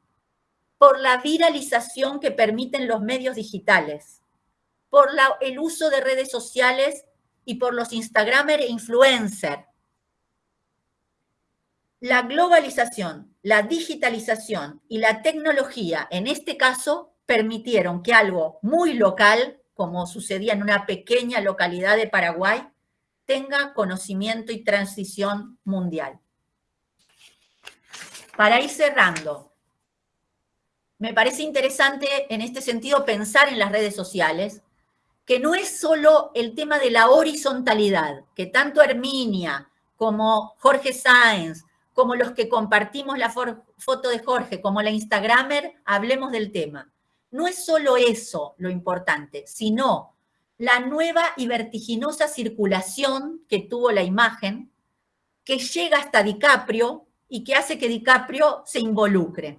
por la viralización que permiten los medios digitales, por el uso de redes sociales y por los Instagramer e influencers, la globalización, la digitalización y la tecnología, en este caso, permitieron que algo muy local, como sucedía en una pequeña localidad de Paraguay, tenga conocimiento y transición mundial. Para ir cerrando, me parece interesante en este sentido pensar en las redes sociales, que no es solo el tema de la horizontalidad, que tanto Herminia como Jorge Sáenz como los que compartimos la foto de Jorge, como la Instagramer, hablemos del tema. No es solo eso lo importante, sino la nueva y vertiginosa circulación que tuvo la imagen, que llega hasta DiCaprio y que hace que DiCaprio se involucre.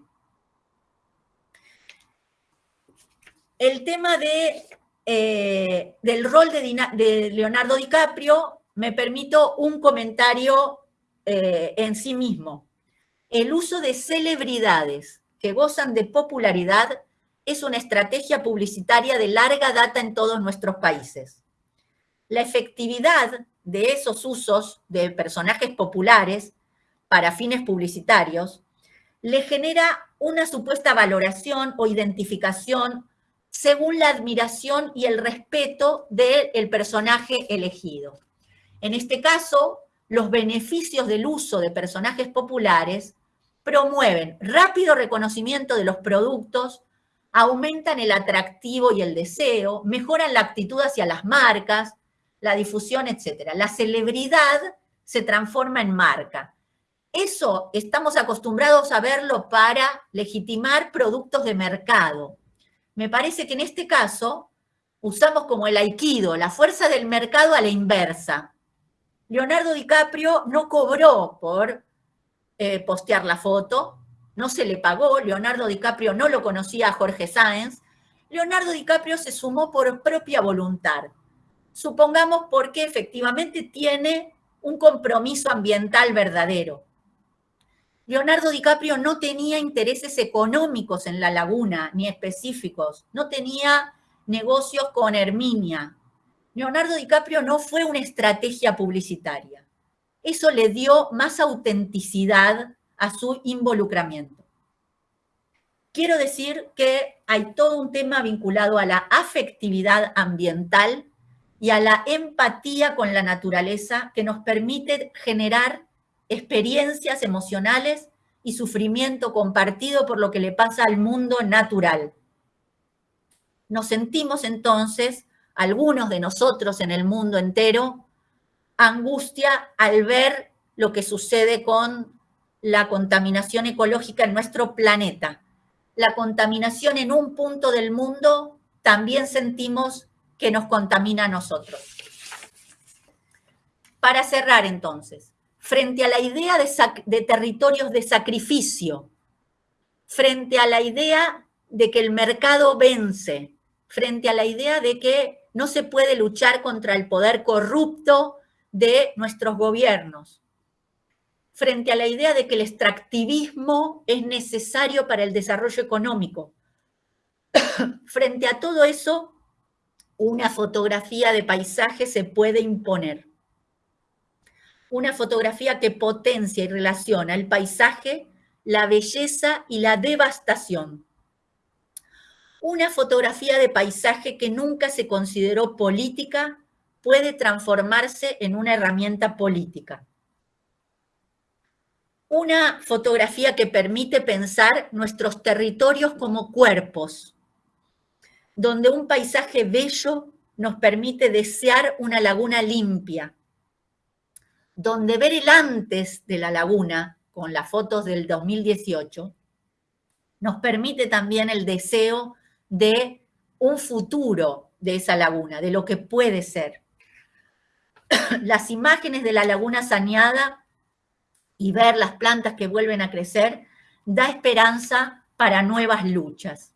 El tema de, eh, del rol de, de Leonardo DiCaprio, me permito un comentario eh, en sí mismo. El uso de celebridades que gozan de popularidad es una estrategia publicitaria de larga data en todos nuestros países. La efectividad de esos usos de personajes populares para fines publicitarios le genera una supuesta valoración o identificación según la admiración y el respeto del personaje elegido. En este caso, los beneficios del uso de personajes populares promueven rápido reconocimiento de los productos, aumentan el atractivo y el deseo, mejoran la actitud hacia las marcas, la difusión, etc. La celebridad se transforma en marca. Eso estamos acostumbrados a verlo para legitimar productos de mercado. Me parece que en este caso usamos como el aikido, la fuerza del mercado a la inversa. Leonardo DiCaprio no cobró por eh, postear la foto, no se le pagó, Leonardo DiCaprio no lo conocía a Jorge Sáenz, Leonardo DiCaprio se sumó por propia voluntad. supongamos porque efectivamente tiene un compromiso ambiental verdadero. Leonardo DiCaprio no tenía intereses económicos en la laguna, ni específicos, no tenía negocios con Herminia. Leonardo DiCaprio no fue una estrategia publicitaria. Eso le dio más autenticidad a su involucramiento. Quiero decir que hay todo un tema vinculado a la afectividad ambiental y a la empatía con la naturaleza que nos permite generar experiencias emocionales y sufrimiento compartido por lo que le pasa al mundo natural. Nos sentimos entonces, algunos de nosotros en el mundo entero, angustia al ver lo que sucede con la contaminación ecológica en nuestro planeta. La contaminación en un punto del mundo también sentimos que nos contamina a nosotros. Para cerrar entonces, frente a la idea de, de, territorios de sacrificio, frente a la idea de que el mercado vence, frente a la idea de que no se puede luchar contra el poder corrupto de nuestros gobiernos, frente a la idea de que el extractivismo es necesario para el desarrollo económico. frente a todo eso, una fotografía de paisaje se puede imponer. Una fotografía que potencia y relaciona el paisaje, la belleza y la devastación. Una fotografía de paisaje que nunca se consideró política puede transformarse en una herramienta política. Una fotografía que permite pensar nuestros territorios como cuerpos, donde un paisaje bello nos permite desear una laguna limpia, donde ver el antes de la laguna, con las fotos del 2018, nos permite también el deseo de un futuro de esa laguna, de lo que puede ser. Las imágenes de la laguna saneada y ver las plantas que vuelven a crecer da esperanza para nuevas luchas.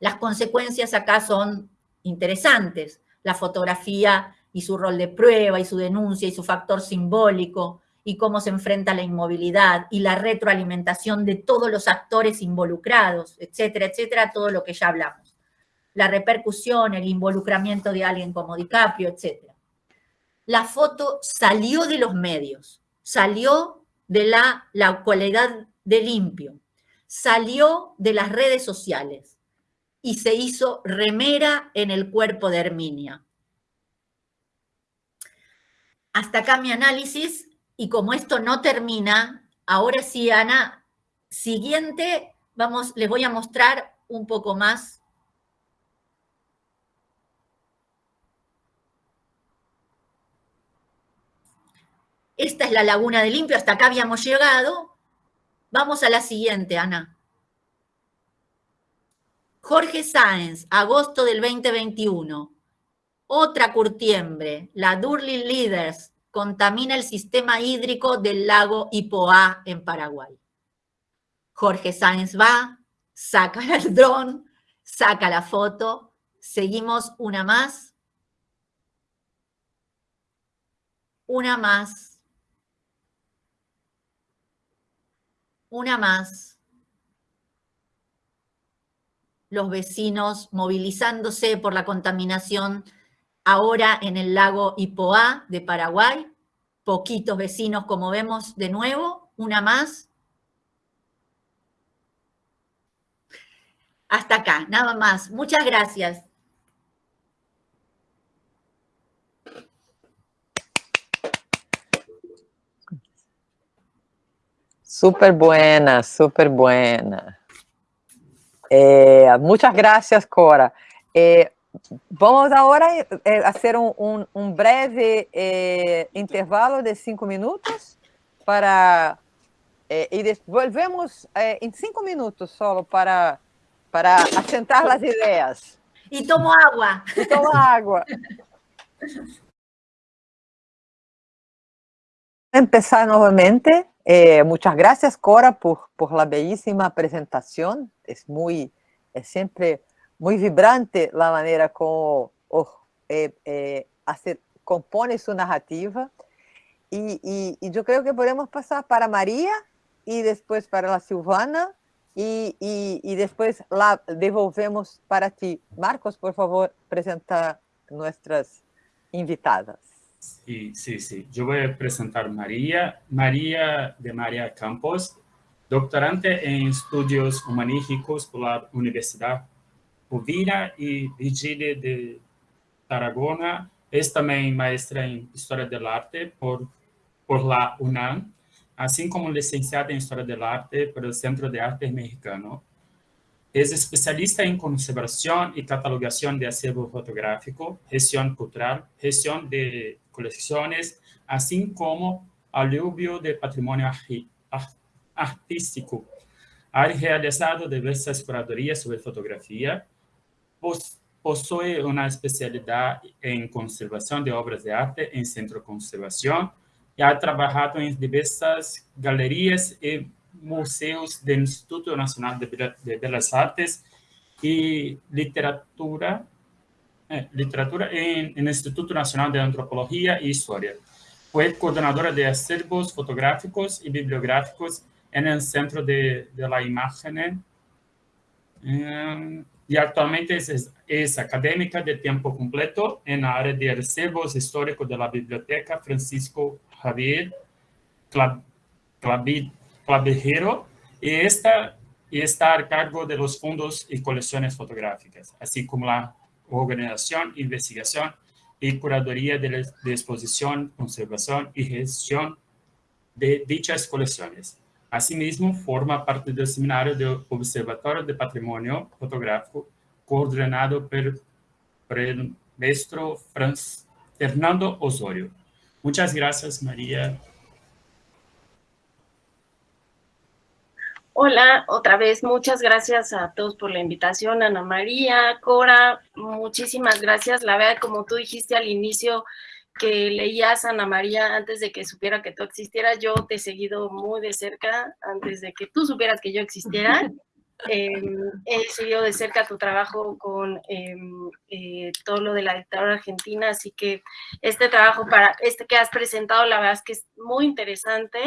Las consecuencias acá son interesantes. La fotografía y su rol de prueba y su denuncia y su factor simbólico y cómo se enfrenta la inmovilidad y la retroalimentación de todos los actores involucrados, etcétera, etcétera, todo lo que ya hablamos. La repercusión, el involucramiento de alguien como DiCaprio, etcétera. La foto salió de los medios, salió de la, la cualidad de limpio, salió de las redes sociales y se hizo remera en el cuerpo de Herminia. Hasta acá mi análisis y como esto no termina, ahora sí, Ana, siguiente, vamos, les voy a mostrar un poco más. Esta es la laguna de limpio, hasta acá habíamos llegado. Vamos a la siguiente, Ana. Jorge Sáenz, agosto del 2021. Otra curtiembre, la Durley Leaders, contamina el sistema hídrico del lago Ipoá en Paraguay. Jorge Sáenz va, saca el dron, saca la foto. Seguimos una más. Una más. Una más los vecinos movilizándose por la contaminación ahora en el lago Ipoá de Paraguay, poquitos vecinos como vemos de nuevo, una más. Hasta acá, nada más. Muchas gracias. Súper buena, súper buena. Eh, muchas gracias, Cora. Eh, vamos agora eh, fazer um, um, um breve eh, intervalo de cinco minutos para eh, e volvemos eh, em cinco minutos só para para assentar as ideias. E tomo água. E tomo água. Empezar novamente. Muchas gracias, Cora, por, por la bellísima presentación. Es, muy, es siempre muy vibrante la manera como oh, é, é, compõe sua narrativa. E eu creio que podemos passar para Maria e depois para a Silvana e, e depois lá devolvemos para ti. Marcos, por favor, apresenta nossas invitadas. Sí, sí, sí. Yo voy a presentar María, María de María Campos, doctorante en estudios humanísticos por la Universidad Uvira y Vigile de Tarragona. Es también maestra en Historia del Arte por, por la UNAM así como licenciada en Historia del Arte el Centro de Arte Mexicano. Es especialista en conservación y catalogación de acervo fotográfico, gestión cultural, gestión de colecciones, así como aluvio de patrimonio artístico. Ha realizado diversas curadurías sobre fotografía, posee una especialidad en conservación de obras de arte en Centro Conservación, e ha trabalhado em diversas galerias e museus do Instituto Nacional de Belas Artes e literatura, eh, literatura em, no Instituto Nacional de Antropologia e História. Foi coordenadora de acervos fotográficos e bibliográficos no Centro de, de la Imagen e atualmente é, é acadêmica de tempo completo na área de acervos históricos da Biblioteca Francisco Javier Clavijero y, y está a cargo de los fondos y colecciones fotográficas, así como la organización, investigación y curaduría de, de exposición, conservación y gestión de dichas colecciones. Asimismo, forma parte del Seminario de Observatorio de Patrimonio Fotográfico coordinado por, por el maestro Franz Fernando Osorio. Muchas gracias, María. Hola, otra vez, muchas gracias a todos por la invitación, Ana María, Cora, muchísimas gracias. La verdad, como tú dijiste al inicio, que leías Ana María antes de que supiera que tú existieras, yo te he seguido muy de cerca antes de que tú supieras que yo existiera. Em, he seguido de cerca tu trabajo con em, eh, todo lo de la dictadura argentina, así que este trabajo para este que has presentado, la verdad es que es muy interesante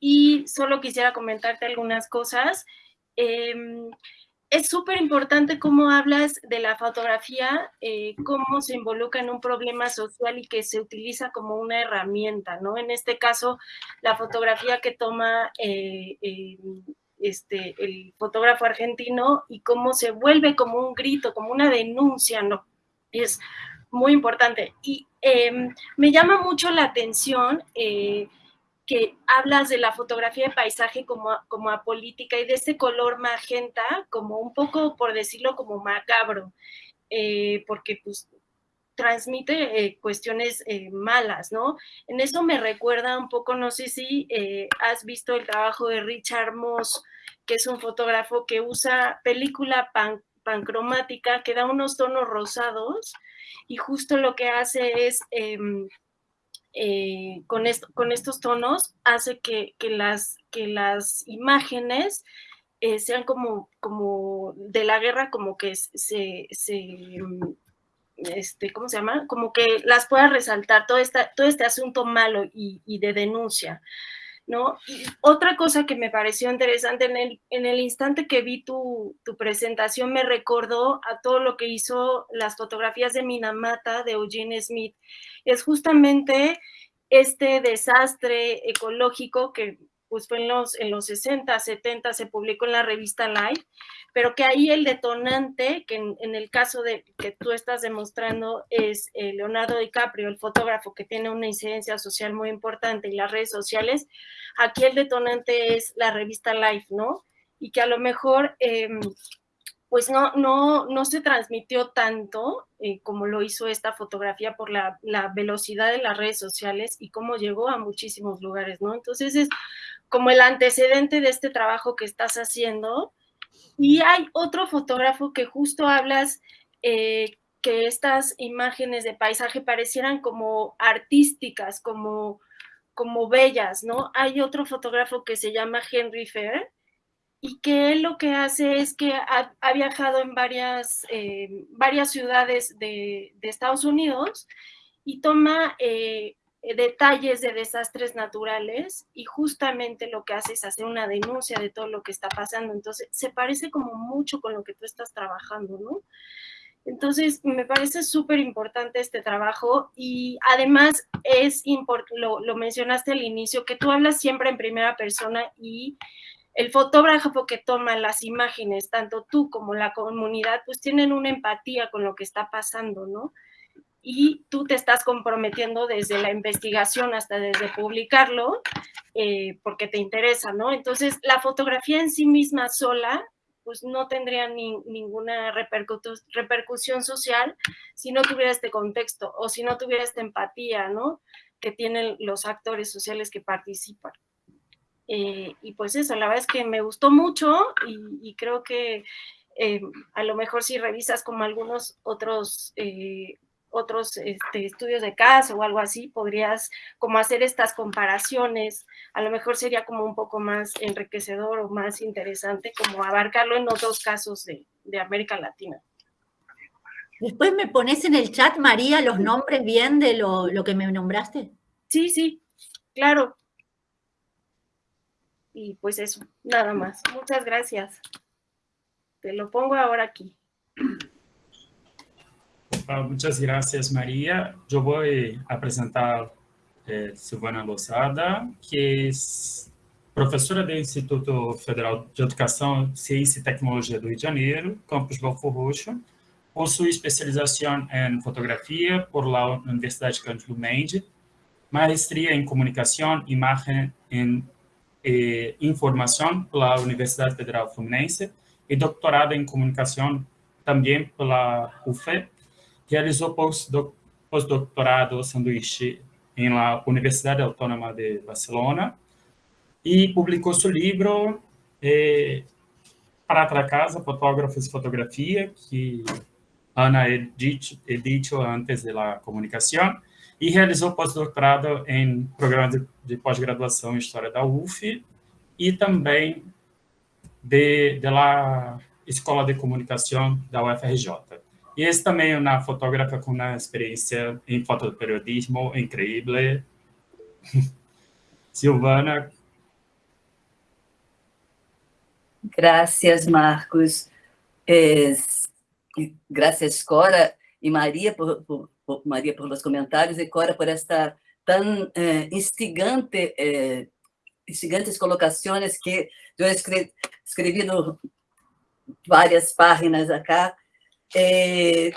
y solo quisiera comentarte algunas cosas. Es súper importante cómo hablas de la fotografía, eh, cómo se involucra en un problema social y que se utiliza como una herramienta, ¿no? En este caso, la fotografía que toma eh, este, el fotógrafo argentino y cómo se vuelve como un grito, como una denuncia, ¿no? Es muy importante. Y em, me llama mucho la atención eh, que hablas de la fotografía de paisaje como, como apolítica y de ese color magenta, como un poco, por decirlo, como macabro, eh, porque pues transmite eh, cuestiones malas, ¿no? En eso me recuerda un poco, no sé si has visto el trabajo de Richard Moss, que es un fotógrafo que usa película pancromática que da unos tonos rosados y justo lo que hace es, em, eh, con, con, estos tonos, hace que, las, imágenes eh, sean como, de la guerra, como que se, este, ¿cómo se llama? Como que las pueda resaltar todo, esta, todo este asunto malo y, y de denuncia. ¿No? Y otra cosa que me pareció interesante en el, en el instante que vi tu, presentación me recordó a todo lo que hizo las fotografías de Minamata de Eugene Smith. Es justamente este desastre ecológico que pues fue en los, en los 60, 70, se publicó en la revista Life, pero que ahí el detonante, que en, el caso de que tú estás demostrando es eh, Leonardo DiCaprio, el fotógrafo que tiene una incidencia social muy importante y las redes sociales, aquí el detonante es la revista Life, ¿no? Y que a lo mejor... Em, pues no, no, no se transmitió tanto eh, como lo hizo esta fotografía por la, la, velocidad de las redes sociales y cómo llegó a muchísimos lugares, ¿no? Entonces es como el antecedente de este trabajo que estás haciendo. Y hay otro fotógrafo que justo hablas eh, que estas imágenes de paisaje parecieran como artísticas, como, como bellas, ¿no? Hay otro fotógrafo que se llama Henry Fair, y que él lo que hace es que ha, viajado en varias, eh, varias ciudades de, Estados Unidos y toma eh, detalles de desastres naturales y justamente lo que hace es hacer una denuncia de todo lo que está pasando. Entonces, se parece como mucho con lo que tú estás trabajando, ¿no? Entonces, me parece súper importante este trabajo y además es lo, lo mencionaste al inicio, que tú hablas siempre en primera persona y el fotógrafo que toma las imágenes, tanto tú como la comunidad, pues tienen una empatía con lo que está pasando, ¿no? Y tú te estás comprometiendo desde la investigación hasta desde publicarlo, eh, porque te interesa, ¿no? Entonces, la fotografía en sí misma sola, pues no tendría ninguna repercusión social si no tuviera este contexto o si no tuviera esta empatía, ¿no? Que tienen los actores sociales que participan. Eh, y pues eso, la verdad es que me gustó mucho y, creo que eh, a lo mejor si revisas como algunos otros, otros este, estudios de caso o algo así, podrías como hacer estas comparaciones, a lo mejor sería como un poco más enriquecedor o más interesante como abarcarlo en otros casos de, de América Latina. Después me pones en el chat, María, los nombres bien de lo, lo que me nombraste. Sí, sí, claro. Y pues eso, nada más. Muchas gracias. Te lo pongo ahora aquí. Muchas gracias, María. Yo voy a presentar eh, Silvana Lozada, que es professora do Instituto Federal de Educação, Ciência e Tecnologia do Rio de Janeiro, campus Belfor Roxo. Possui especialização em fotografia por la Universidade Cândido Mendes, maestria em comunicação, imagem em eh, Información por la Universidad Federal Fluminense y doctorado en Comunicación también por la UFE. Realizó postdoctorado sanduíche en la Universidad Autónoma de Barcelona y publicó su libro eh, Para otra casa, Fotógrafos y Fotografía, que Ana dicho, he dicho antes de la comunicación, e realizou pós-doutorado em programa de, de pós-graduação em História da UF e também de, de la Escola de Comunicação da UFRJ. E esse também é uma fotógrafa com uma experiência em fotoperiodismo incrível. Silvana. Gracias, Marcos. Eh, gracias, Cora e Maria, por, por Maria, por los comentários, e Cora, por esta tão eh, instigante, eh, instigantes colocações que eu escrevi, escrevi no, várias páginas acá. Eh,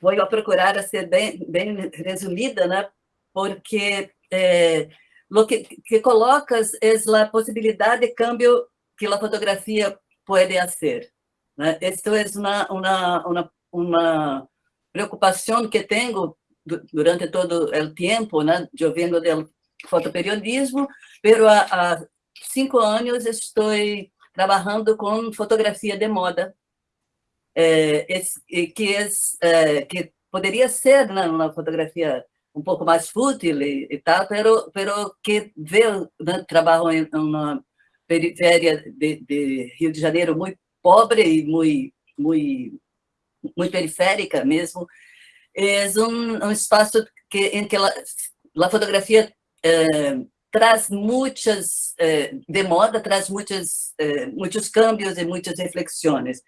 vou procurar ser bem, bem resumida, né? porque lo que, que colocas é a possibilidade de câmbio que a fotografia pode fazer. Né? É uma, uma, uma, uma preocupação que tenho durante todo o tempo, né, eu venho do fotoperiodismo, pero há, há cinco anos estou trabalhando com fotografia de moda, é, que, é, que poderia ser uma fotografia um pouco mais fútil e, e tal, pero, pero que veio, né, trabalho em uma periferia de, de Rio de Janeiro muito pobre e muito, muito muito periférica mesmo, é um, um espaço que, em que a, a fotografia eh, traz muitas, eh, de moda, traz muitos, eh, muitos cambios e muitas reflexões.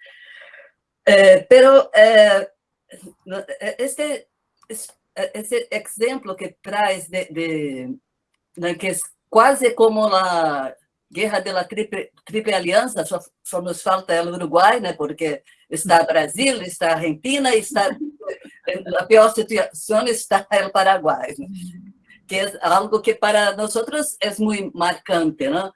Pero este, esse exemplo que traz de, de, de que é quase como a guerra da triple, triple aliança, só, só nos falta o Uruguai, né, porque está Brasil, está Argentina, está a pior situação está o Paraguai, que é algo que para nós é muito marcante, não?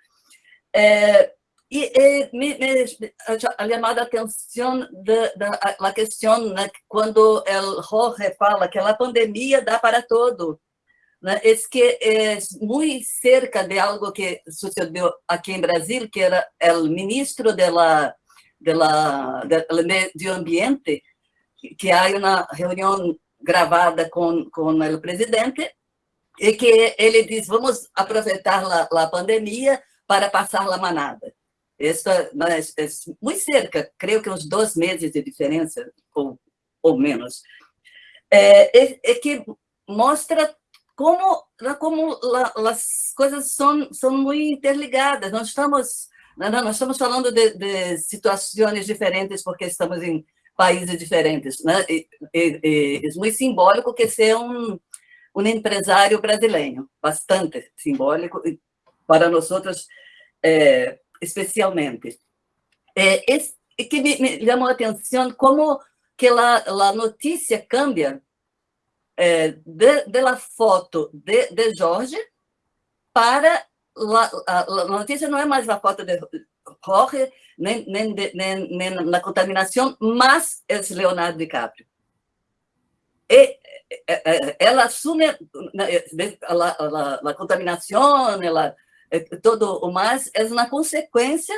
É, e, me, me ha chamado a atenção da a questão né, quando o Jorge fala que a pandemia dá para todo, né, é que é muito cerca de algo que sucedeu aqui em Brasil, que era o ministro da de la, del medio ambiente, que hay una reunión gravada con, con el presidente, e que ele diz, vamos aproveitar a pandemia para passar a manada. Isso é, é, muito cerca, creio que uns dois meses de diferença, ou, ou menos. É, é, é que mostra como, como as coisas são, são muito interligadas. Nós estamos, nós estamos falando de, de situações diferentes porque estamos em países diferentes. Né? E, e, e, é muito simbólico que ser um, um empresário brasileiro, bastante simbólico, para nós outros, é, especialmente. É, esse, que me, me chamou a atenção como que a, a notícia cambia é, de, foto de, de Jorge para la, a, a notícia não é mais a foto de Jorge, nem, nem, de, nem, nem na contaminação, mas é Leonardo DiCaprio. E ela assume a, a, a contaminação, ela, todo o mais, é uma consequência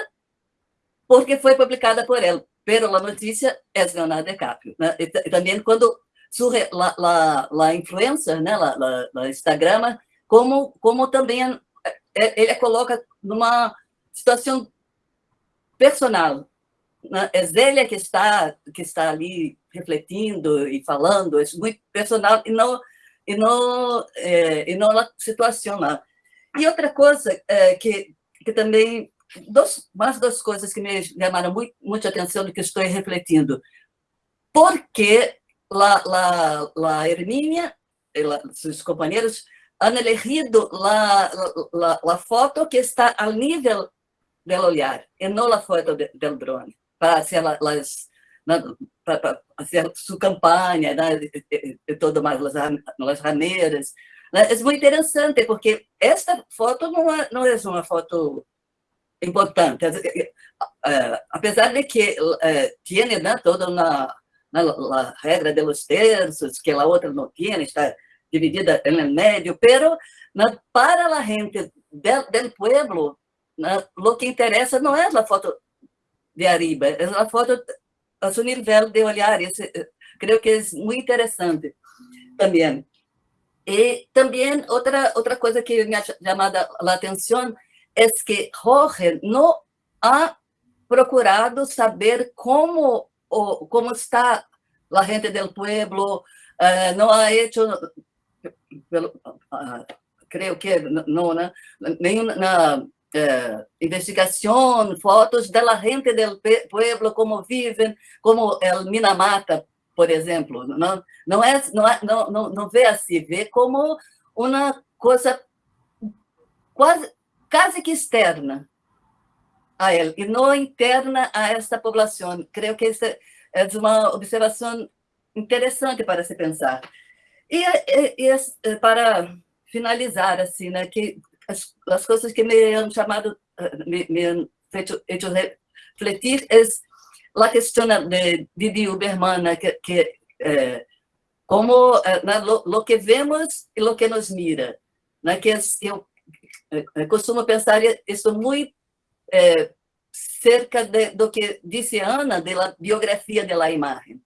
porque foi publicada por ela. Pero a notícia é Leonardo DiCaprio. Né? E, também quando surge la, la, influência, né, la, la, la Instagram, como, como também é, ele coloca numa situação personal. Né? É ele que está, que está ali refletindo e falando, é muito personal e não, e não, é, e não a situação lá. E outra coisa é, que, que também, dos, mais duas coisas que me chamaram muito, muita atenção do que estou refletindo. Por que la, la, la Hermínia e seus companheiros han elegido la, la, la, foto que está ao nível do olhar, e não a foto do drone, para fazer las, para fazer sua campanha, né, e, e tudo mais, as, as rameiras. É muito interessante, porque esta foto não é, não é uma foto importante, apesar de que eh, tem né, toda uma la, regra de los terços, que a outra não tinha, está dividida em medio, pero na, para a gente del, del pueblo, na, que interessa não é a foto de arriba, é a foto a seu nível de olhar, creio que é muito interessante também. E também outra outra coisa que me ha chamado a atenção é que Jorge não ha procurado saber como o, como está a gente del pueblo, uh, não ha hecho, pelo, uh, creio que não, né? nenhuma uh, investigação, fotos da gente del pueblo, como vivem, como el Minamata, por exemplo. Não, não, é, não, é, não, não, vê assim, vê como uma coisa quase, quase que externa a ele e não interna a esta população. Creio que essa é uma observação interessante para se pensar. E, e, e para finalizar, assim, né, que as, as coisas que me han chamado, me, me han feito, feito refletir é a questão de Uberman, né, que, que é, como né, lo, lo, que vemos e lo que nos mira, né, que eu, eu costumo pensar isso muito é, cerca de, do que disse Ana, da biografia da imagem.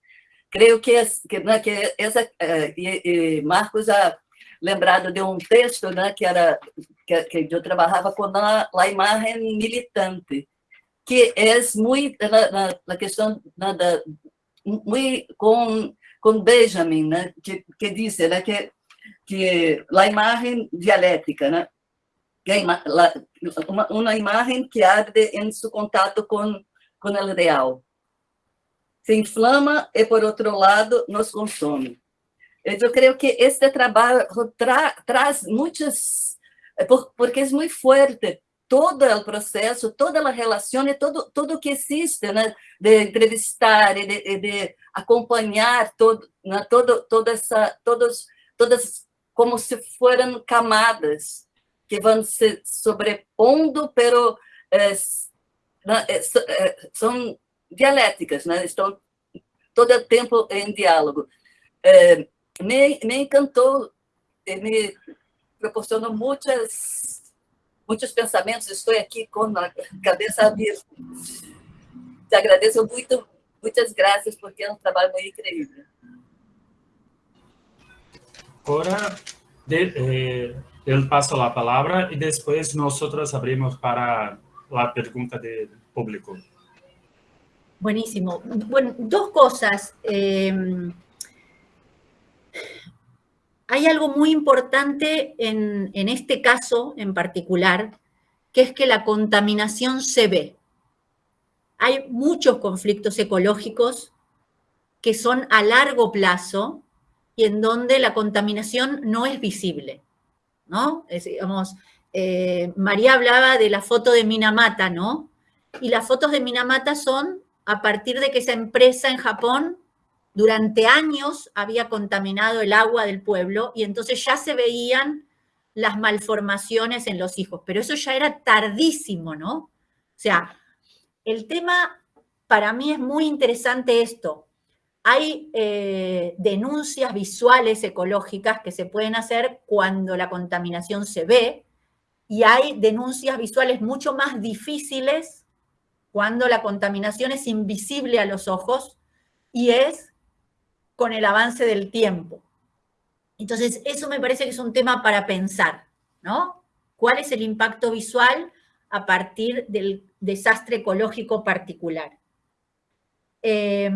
Creio que, que, né, que essa, é, Marcos já lembrado de um texto né, que era que, que eu trabalhava com a, a militante, que é muito na, na, questão na, da, muito com com Benjamin, né, que que disse né, que que a imagem dialética, né, uma, uma imagem que arde em seu contato com, com o real. Se inflama e, por outro lado, nos consome. Eu creio que este trabalho tra, traz muitas... Porque é muito forte todo o processo, toda a relação e todo tudo que existe, né, de entrevistar e de, de acompanhar todo, né, todo, toda essa, todos, todas como se foram camadas que vão se sobrepondo, pero é, é, são dialéticas, né? estão todo o tempo em diálogo. É, me, me encantou, me proporcionou muitas, muitos pensamentos, estou aqui com a cabeça aberta. Te agradeço muito, muitas graças, porque é um trabalho muito incrível. Agora, de, eh, eu passo a palavra e depois nós abrimos para a pergunta de, público. Buenísimo. Bueno, dos cosas. Eh, hay algo muy importante en, este caso en particular, que es que la contaminación se ve. Hay muchos conflictos ecológicos que son a largo plazo y en donde la contaminación no es visible, ¿no? Es, digamos, eh, María hablaba de la foto de Minamata, ¿no? Y las fotos de Minamata son a partir de que esa empresa en Japón durante años había contaminado el agua del pueblo y entonces ya se veían las malformaciones en los hijos, pero eso ya era tardísimo, ¿no? O sea, el tema para mí es muy interesante esto. Hay eh, denuncias visuales ecológicas que se pueden hacer cuando la contaminación se ve y hay denuncias visuales mucho más difíciles cuando la contaminación es invisible a los ojos y es con el avance del tiempo. Entonces, eso me parece que es un tema para pensar, ¿no? ¿Cuál es el impacto visual a partir del desastre ecológico particular? Eh,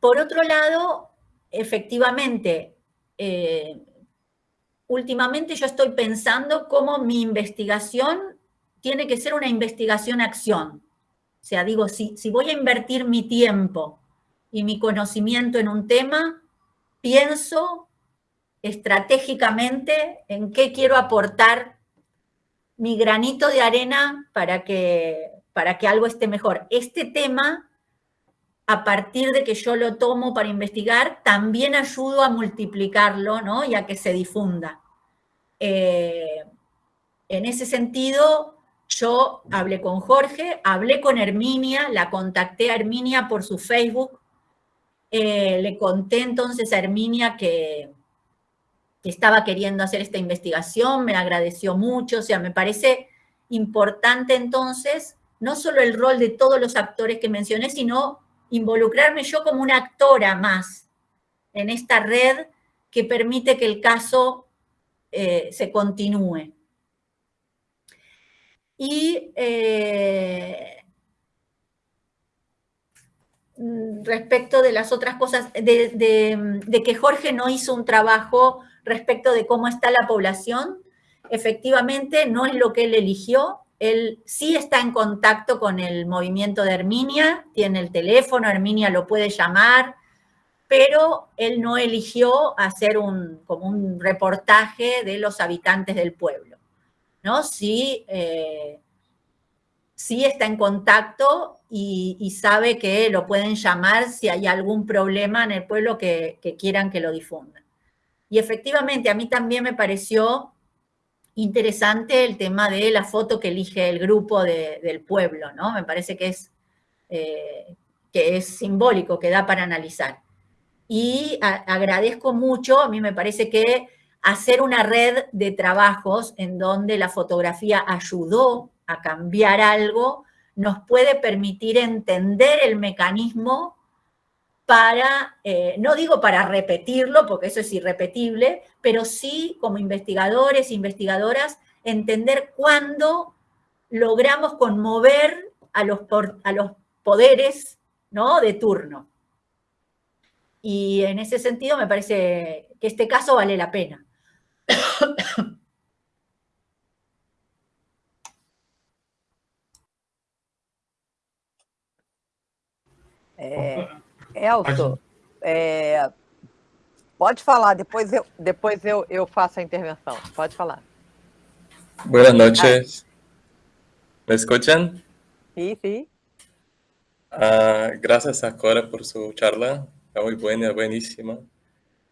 Por otro lado, efectivamente, eh, últimamente yo estoy pensando cómo mi investigación tiene que ser una investigación-acción. O sea, digo, si, si voy a invertir mi tiempo y mi conocimiento en un tema, pienso estratégicamente en qué quiero aportar mi granito de arena para que, para que algo esté mejor. Este tema a partir de que yo lo tomo para investigar, también ayudo a multiplicarlo ¿no? y a que se difunda. Eh, en ese sentido, yo hablé con Jorge, hablé con Herminia, la contacté a Herminia por su Facebook, eh, le conté entonces a Herminia que, que estaba queriendo hacer esta investigación, me agradeció mucho, o sea, me parece importante entonces no solo el rol de todos los actores que mencioné, sino involucrarme yo como una actora más en esta red que permite que el caso eh, se continúe. Y eh, respecto de las otras cosas, de, de, que Jorge no hizo un trabajo respecto de cómo está la población, efectivamente no es lo que él eligió, él sí está en contacto con el movimiento de Herminia, tiene el teléfono, Herminia lo puede llamar, pero él no eligió hacer un, como un reportaje de los habitantes del pueblo. ¿No? Sí, eh, sí está en contacto y, sabe que lo pueden llamar si hay algún problema en el pueblo que, que quieran que lo difundan. Y efectivamente, a mí también me pareció interesante el tema de la foto que elige el grupo del pueblo, ¿no? Me parece que es, eh, que es simbólico, que da para analizar. Y agradezco mucho, a mí me parece que hacer una red de trabajos en donde la fotografía ayudó a cambiar algo, nos puede permitir entender el mecanismo para, eh, no digo para repetirlo, porque eso es irrepetible, pero sí como investigadores investigadoras, entender cuándo logramos conmover a los, a los poderes ¿no? de turno. Y en ese sentido me parece que este caso vale la pena. Eh, Elton, é, pode falar, depois, eu, depois eu, eu faço a intervenção. Pode falar. Buenas noches. ¿Me escuchan? Sí, sí. Uh, gracias a Cora por su charla. Muy buena, buenísima.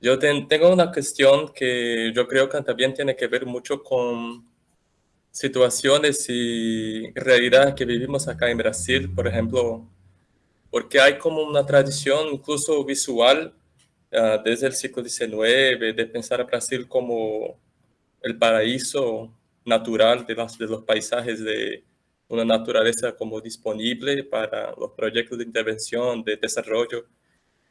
Yo ten, tengo una cuestión que yo creo que también tiene que ver mucho con situaciones y realidad que vivimos acá en Brasil. Por ejemplo, porque hay como una tradición incluso visual uh, desde el siglo XIX de pensar a Brasil como el paraíso natural de los, de los paisajes de una naturaleza como disponible para los proyectos de intervención, de desarrollo.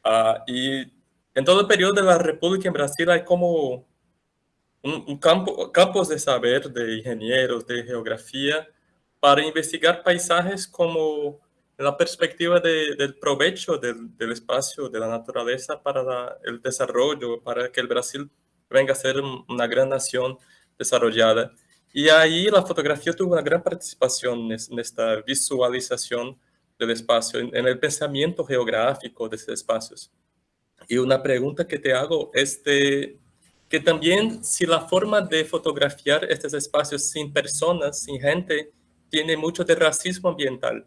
Uh, y en todo el periodo de la República en Brasil hay como un, campo, campos de saber de ingenieros, de geografía, para investigar paisajes como la perspectiva del provecho del, espacio, de la naturaleza para el desarrollo, para que el Brasil venga a ser una gran nación desarrollada. Y ahí la fotografía tuvo una gran participación en esta visualización del espacio, en, el pensamiento geográfico de esos espacios. Y una pregunta que te hago es de, que también si la forma de fotografiar estos espacios sin personas, sin gente, tiene mucho de racismo ambiental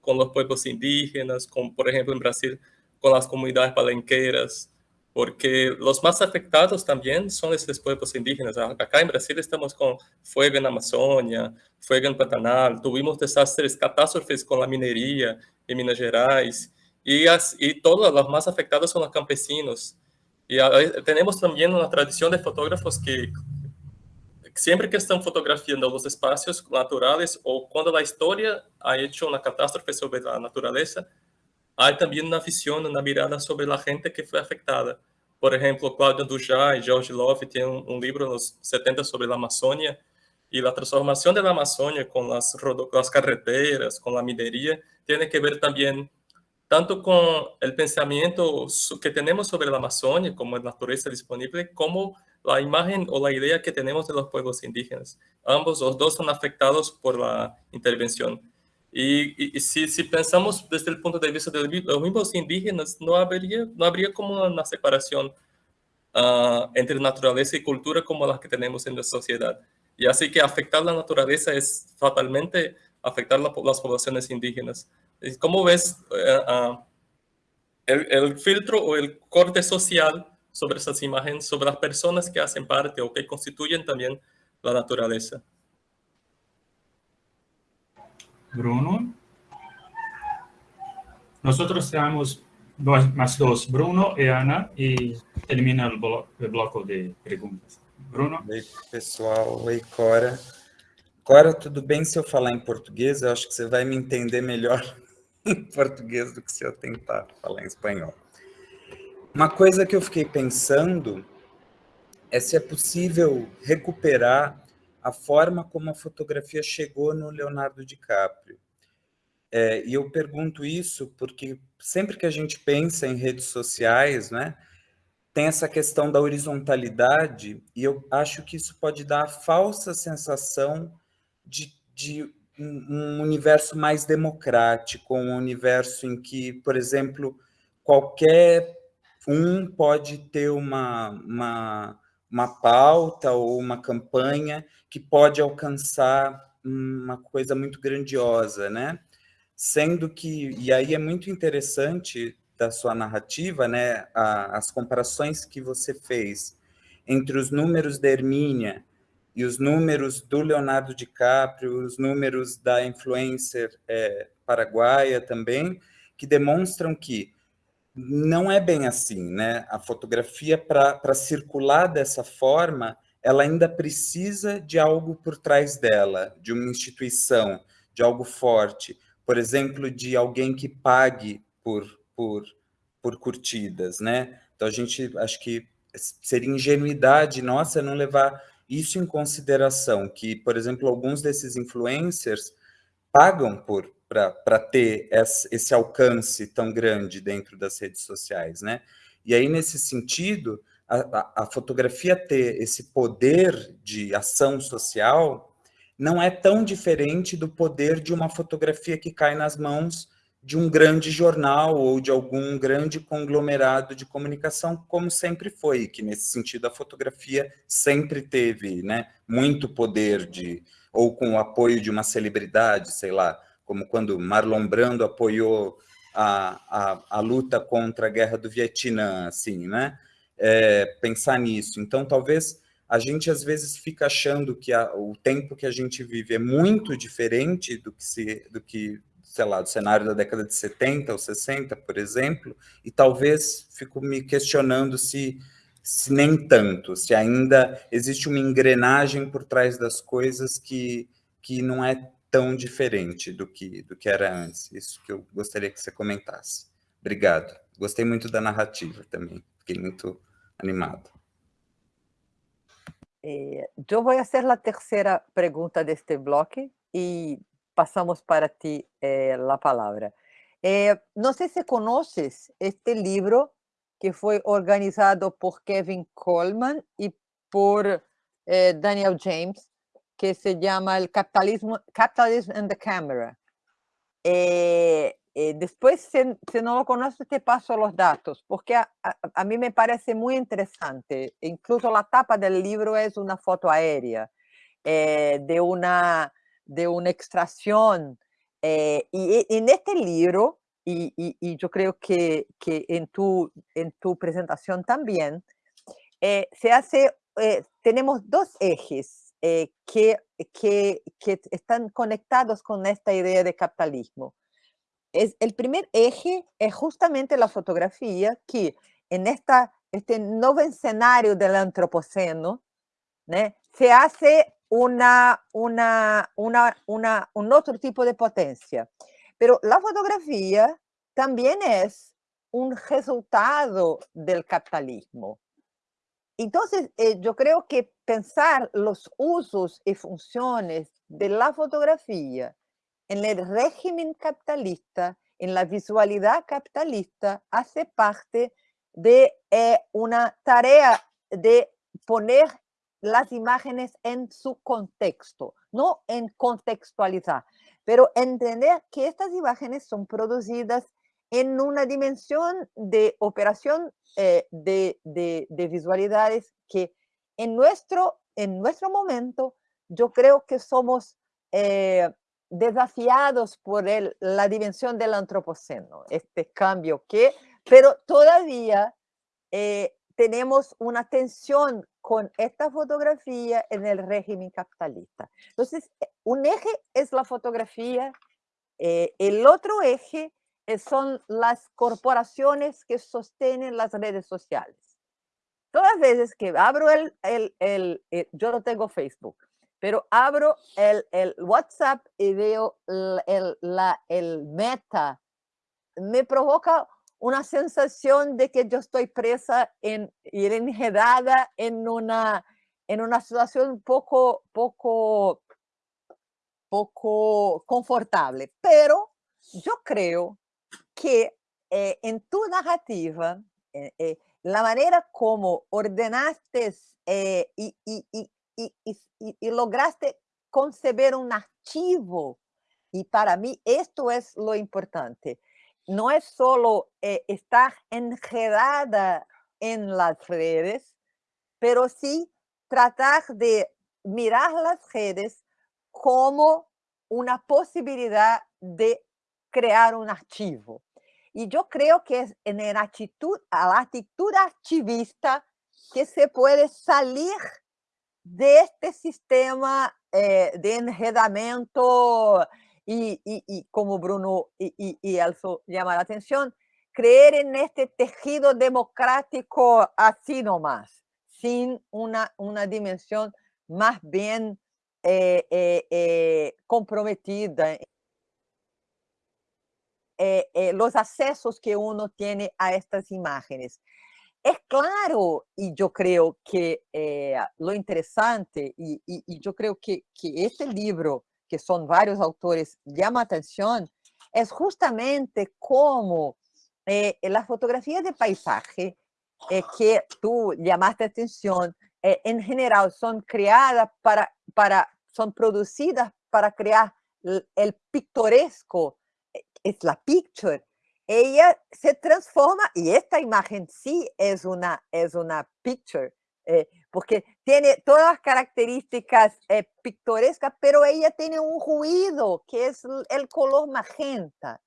con los pueblos indígenas, con, por ejemplo en Brasil, con las comunidades palenqueras, porque los más afectados también son esos pueblos indígenas. Acá en Brasil estamos con fuego en Amazonia, fuego en Pantanal, tuvimos desastres, catástrofes con la minería en Minas Gerais, y, y todos los más afectados son los campesinos. Y tenemos también una tradición de fotógrafos que siempre que están fotografiando los espacios naturales o cuando la historia ha hecho una catástrofe sobre la naturaleza, hay también una visión, una mirada sobre la gente que fue afectada. Por ejemplo, Claudio Dujá y George Love tienen un, libro en los 70 sobre la Amazonia y la transformación de la Amazonia con las, las carreteras, con la minería, tiene que ver también tanto con el pensamiento que tenemos sobre la Amazonia como la naturaleza disponible, como la imagen o la idea que tenemos de los pueblos indígenas. Ambos, los dos son afectados por la intervención. Y, si, si, pensamos desde el punto de vista de los mismos indígenas, no habría, no habría como una separación uh, entre naturaleza y cultura como la que tenemos en la sociedad. Y así que afectar la naturaleza es fatalmente afectar la, las poblaciones indígenas. ¿Cómo ves uh, el, el filtro o el corte social sobre esas imágenes, sobre las personas que hacen parte o que constituyen también la naturaleza. Bruno. Nosotros tenemos más dos, Bruno y Ana, y termina el, blo el bloco de preguntas. Bruno? Oi, pessoal. Oi, Cora. Cora, tudo bem se eu falar em português? Eu acho que você vai me entender melhor em português do que se eu tentar falar em espanhol. Uma coisa que eu fiquei pensando é se é possível recuperar a forma como a fotografia chegou no Leonardo DiCaprio. É, e eu pergunto isso porque sempre que a gente pensa em redes sociais, né, tem essa questão da horizontalidade, e eu acho que isso pode dar a falsa sensação de, de um universo mais democrático, um universo em que, por exemplo, qualquer um pode ter uma, uma, uma pauta ou uma campanha que pode alcançar uma coisa muito grandiosa, né? Sendo que, e aí é muito interessante da sua narrativa, né, a, as comparações que você fez entre os números da Hermínia e os números do Leonardo DiCaprio, os números da influencer é, paraguaia também, que demonstram que não é bem assim, né? A fotografia, para circular dessa forma, ela ainda precisa de algo por trás dela, de uma instituição, de algo forte. Por exemplo, de alguém que pague por, por, por curtidas, né? Então, a gente, acho que seria ingenuidade nossa não levar isso em consideração, que, por exemplo, alguns desses influencers pagam por, para ter esse alcance tão grande dentro das redes sociais, né? E aí, nesse sentido, a, a, fotografia ter esse poder de ação social não é tão diferente do poder de uma fotografia que cai nas mãos de um grande jornal ou de algum grande conglomerado de comunicação, como sempre foi, que nesse sentido a fotografia sempre teve né, muito poder de, ou com o apoio de uma celebridade, sei lá, como quando Marlon Brando apoiou a, a, a luta contra a guerra do Vietnã, assim, né? É, pensar nisso. Então, talvez a gente às vezes fica achando que a, o tempo que a gente vive é muito diferente do que, se, do que, sei lá, do cenário da década de 70 ou 60, por exemplo, e talvez fico me questionando se, se nem tanto, se ainda existe uma engrenagem por trás das coisas que, que não é tão diferente do que, do que era antes. Isso que eu gostaria que você comentasse. Obrigado. Gostei muito da narrativa também. Fiquei muito animado. Eh, yo voy a hacer la tercera pregunta de este bloque y pasamos para ti eh, la palabra. Eh, no sé si conoces este libro que fue organizado por Kevin Coleman y por Daniel James, que se llama El capitalismo, Capitalism and the Camera. Eh, después, si, no lo conoces, te paso los datos, porque a, a, mí me parece muy interesante. Incluso la tapa del libro es una foto aérea eh, de, una, de una extracción. Eh, y, en este libro, y, yo creo que, que, en, tu, en tu presentación también, se hace, tenemos dos ejes que, que, que están conectados con esta idea de capitalismo es, el primer eje es justamente la fotografía que en esta, este nuevo escenario del antropoceno se hace una, una, una, una, un otro tipo de potencia. Pero la fotografía también es un resultado del capitalismo. Entonces, eh, yo creo que pensar los usos y funciones de la fotografía en el régimen capitalista, en la visualidad capitalista, hace parte de eh, una tarea de poner las imágenes en su contexto, no en contextualizar, pero entender que estas imágenes son producidas en una dimensión de operación eh, de, de, visualidades que en nuestro, en nuestro momento yo creo que somos eh, desafiados por el, la dimensión del antropoceno, este cambio que, pero todavía eh, tenemos una tensión con esta fotografía en el régimen capitalista. Entonces, eh, un eje es la fotografía, eh, el otro eje son las corporaciones que sostienen las redes sociales. Todas las veces que abro el, el, el yo no tengo Facebook, pero abro el, el WhatsApp y veo el, la, el meta, me provoca una sensación de que yo estoy presa en, y enredada en una, en una situación poco, poco, poco confortable. Pero yo creo que eh, en tu narrativa, eh, eh, la manera como ordenaste y, y, y, y, lograste concebir un archivo. Y para mí esto es lo importante. No es solo eh, estar enredada en las redes, pero sí tratar de mirar las redes como una posibilidad de crear un archivo. Y yo creo que es en la actitud, la actitud archivista que se puede salir de este sistema eh, de enredamiento y, y, y, como Bruno y, y, Elso llama la atención, creer en este tejido democrático así nomás, sin una, una dimensión más bien eh, eh, eh comprometida. Los accesos que uno tiene a estas imágenes. Es claro, y yo creo que lo interesante, y, y, y yo creo que, que, este libro, que son varios autores, llama atención, es justamente cómo eh, la fotografía de paisaje eh, que tú llamaste atención, en general son creadas para, para, son producidas para crear el, el pictoresco, es la picture, ella se transforma, y esta imagen sí es una, es una picture, eh, porque tiene todas las características eh, pictorescas, pero ella tiene un ruido que es el color magenta.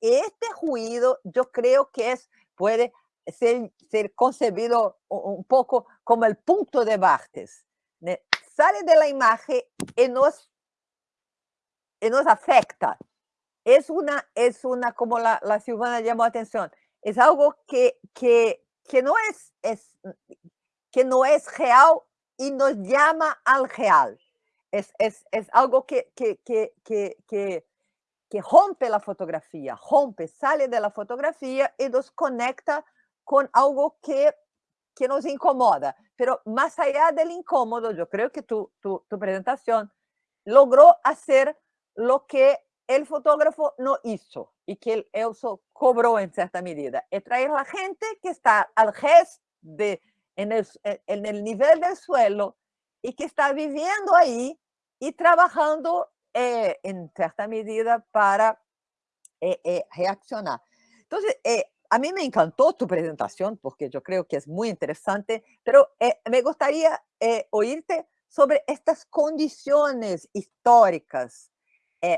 Este ruido yo creo que es, puede ser, ser concebido un poco como el punto de Bartes. Sale de la imagen y nos, y nos afecta, es una, es una como la, la Silvana llamó atención, es algo que, que, que, no es, es, que no es real y nos llama al real. Es, es, es algo que, que, que, que, rompe la fotografía, rompe, sale de la fotografía y nos conecta con algo que que nos incomoda. Pero más allá del incómodo, yo creo que tu, tu, tu presentación logró hacer lo que el fotógrafo no hizo y que el EUSO cobró en cierta medida, es traer la gente que está al gesto de, en, el, en el nivel del suelo y que está viviendo ahí y trabajando eh, en cierta medida para eh, eh, reaccionar. Entonces, a mí me encantó tu presentación porque yo creo que es muy interesante, pero me gustaría oírte sobre estas condiciones históricas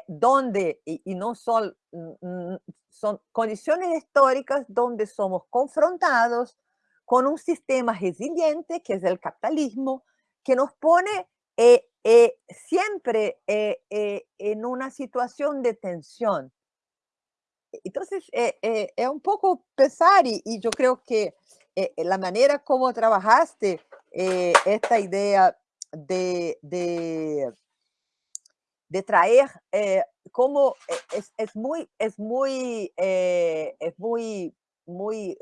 donde, y, y no son, son condiciones históricas donde somos confrontados con un sistema resiliente que es el capitalismo, que nos pone eh, eh, siempre eh, en una situación de tensión. Entonces, es un poco pesar y, y yo creo que la manera como trabajaste esta idea de, de, de traer, como es, es, muy, es muy, es muy, muy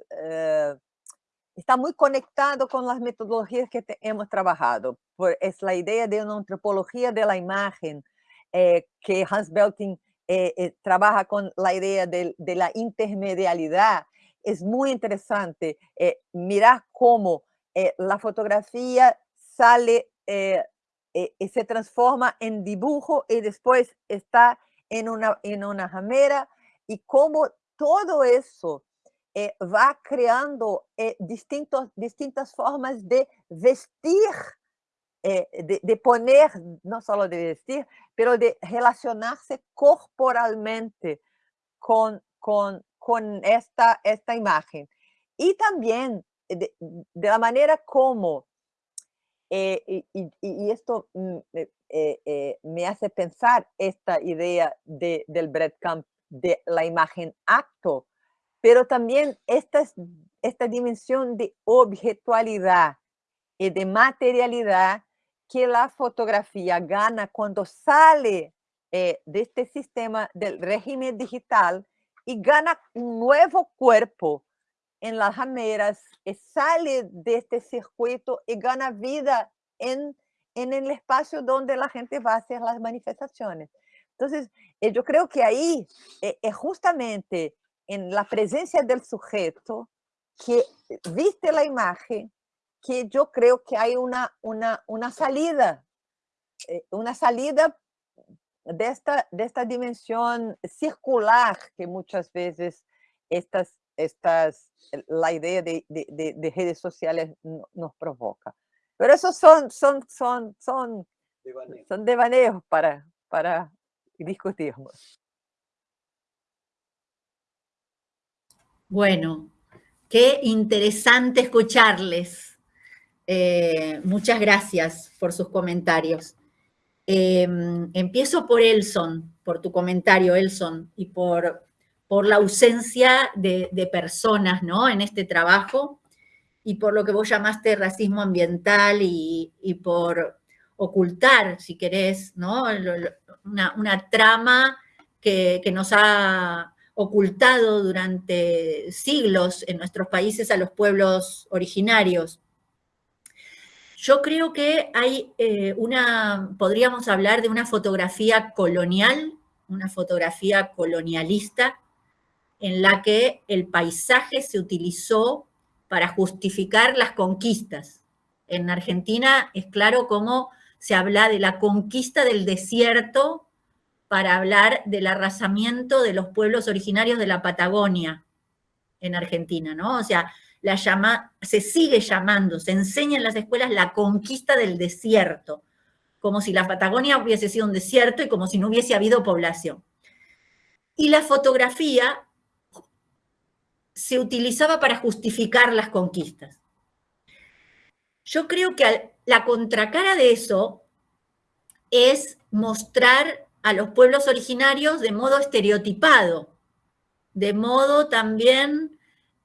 está muy conectado con las metodologías que hemos trabajado. es la idea de una antropología de la imagen, eh, que Hans Belting eh, eh, trabaja con la idea de, la intermedialidad. Es muy interesante mirar cómo la fotografía sale y se transforma en dibujo y después está en una, en una jamera y cómo todo eso eh, va creando eh, distintos, distintas formas de vestir, eh, de, de, poner, no solo de vestir, pero de relacionarse corporalmente con, con, con esta, esta imagen. Y también de, de la manera como, y, y, y, esto mm, me hace pensar esta idea de, del breadcamp, de la imagen acto, pero también esta, esta dimensión de objetualidad y de materialidad que la fotografía gana cuando sale eh, de este sistema del régimen digital y gana un nuevo cuerpo en las jameras, y sale de este circuito y gana vida en, en el espacio donde la gente va a hacer las manifestaciones. Entonces, eh, yo creo que ahí es eh, justamente en la presencia del sujeto que viste la imagen, que yo creo que hay una, una, una salida, eh, una salida de esta, de esta dimensión circular que muchas veces estas, estas, la idea de, de, de redes sociales nos provoca. Pero esos son, son, son, son, son devaneos para, para discutirnos. Bueno, qué interesante escucharles. Eh, muchas gracias por sus comentarios. Em, empiezo por Elson, por tu comentario, Elson, y por, por la ausencia de, personas ¿no? en este trabajo, y por lo que vos llamaste racismo ambiental y, por ocultar, si querés, ¿no? una, trama que, que nos ha ocultado durante siglos en nuestros países a los pueblos originarios. Yo creo que hay eh, una, podríamos hablar de una fotografía colonial, una fotografía colonialista, en la que el paisaje se utilizó para justificar las conquistas. En Argentina es claro cómo se habla de la conquista del desierto para hablar del arrasamiento de los pueblos originarios de la Patagonia en Argentina, ¿no? O sea, la llama, se sigue llamando, se enseña en las escuelas la conquista del desierto, como si la Patagonia hubiese sido un desierto y como si no hubiese habido población. Y la fotografía se utilizaba para justificar las conquistas. Yo creo que la contracara de eso es mostrar a los pueblos originarios de modo estereotipado, de modo también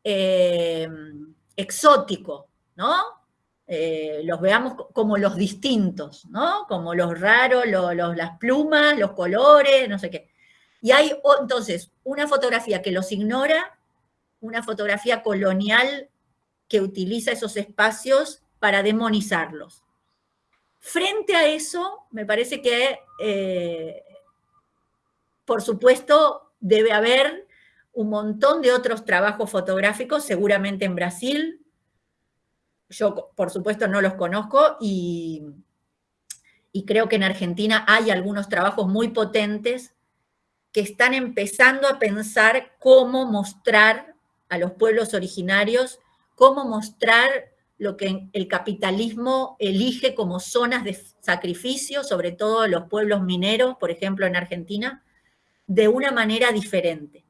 eh, exótico, ¿no? Eh, los veamos como los distintos, ¿no? Como los raros, las plumas, los colores, no sé qué. Y hay entonces una fotografía que los ignora, una fotografía colonial que utiliza esos espacios para demonizarlos. Frente a eso, me parece que, eh, por supuesto, debe haber un montón de otros trabajos fotográficos, seguramente en Brasil. Yo, por supuesto, no los conozco y, y creo que en Argentina hay algunos trabajos muy potentes que están empezando a pensar cómo mostrar a los pueblos originarios, cómo mostrar lo que el capitalismo elige como zonas de sacrificio, sobre todo los pueblos mineros, por ejemplo en Argentina, de una manera diferente.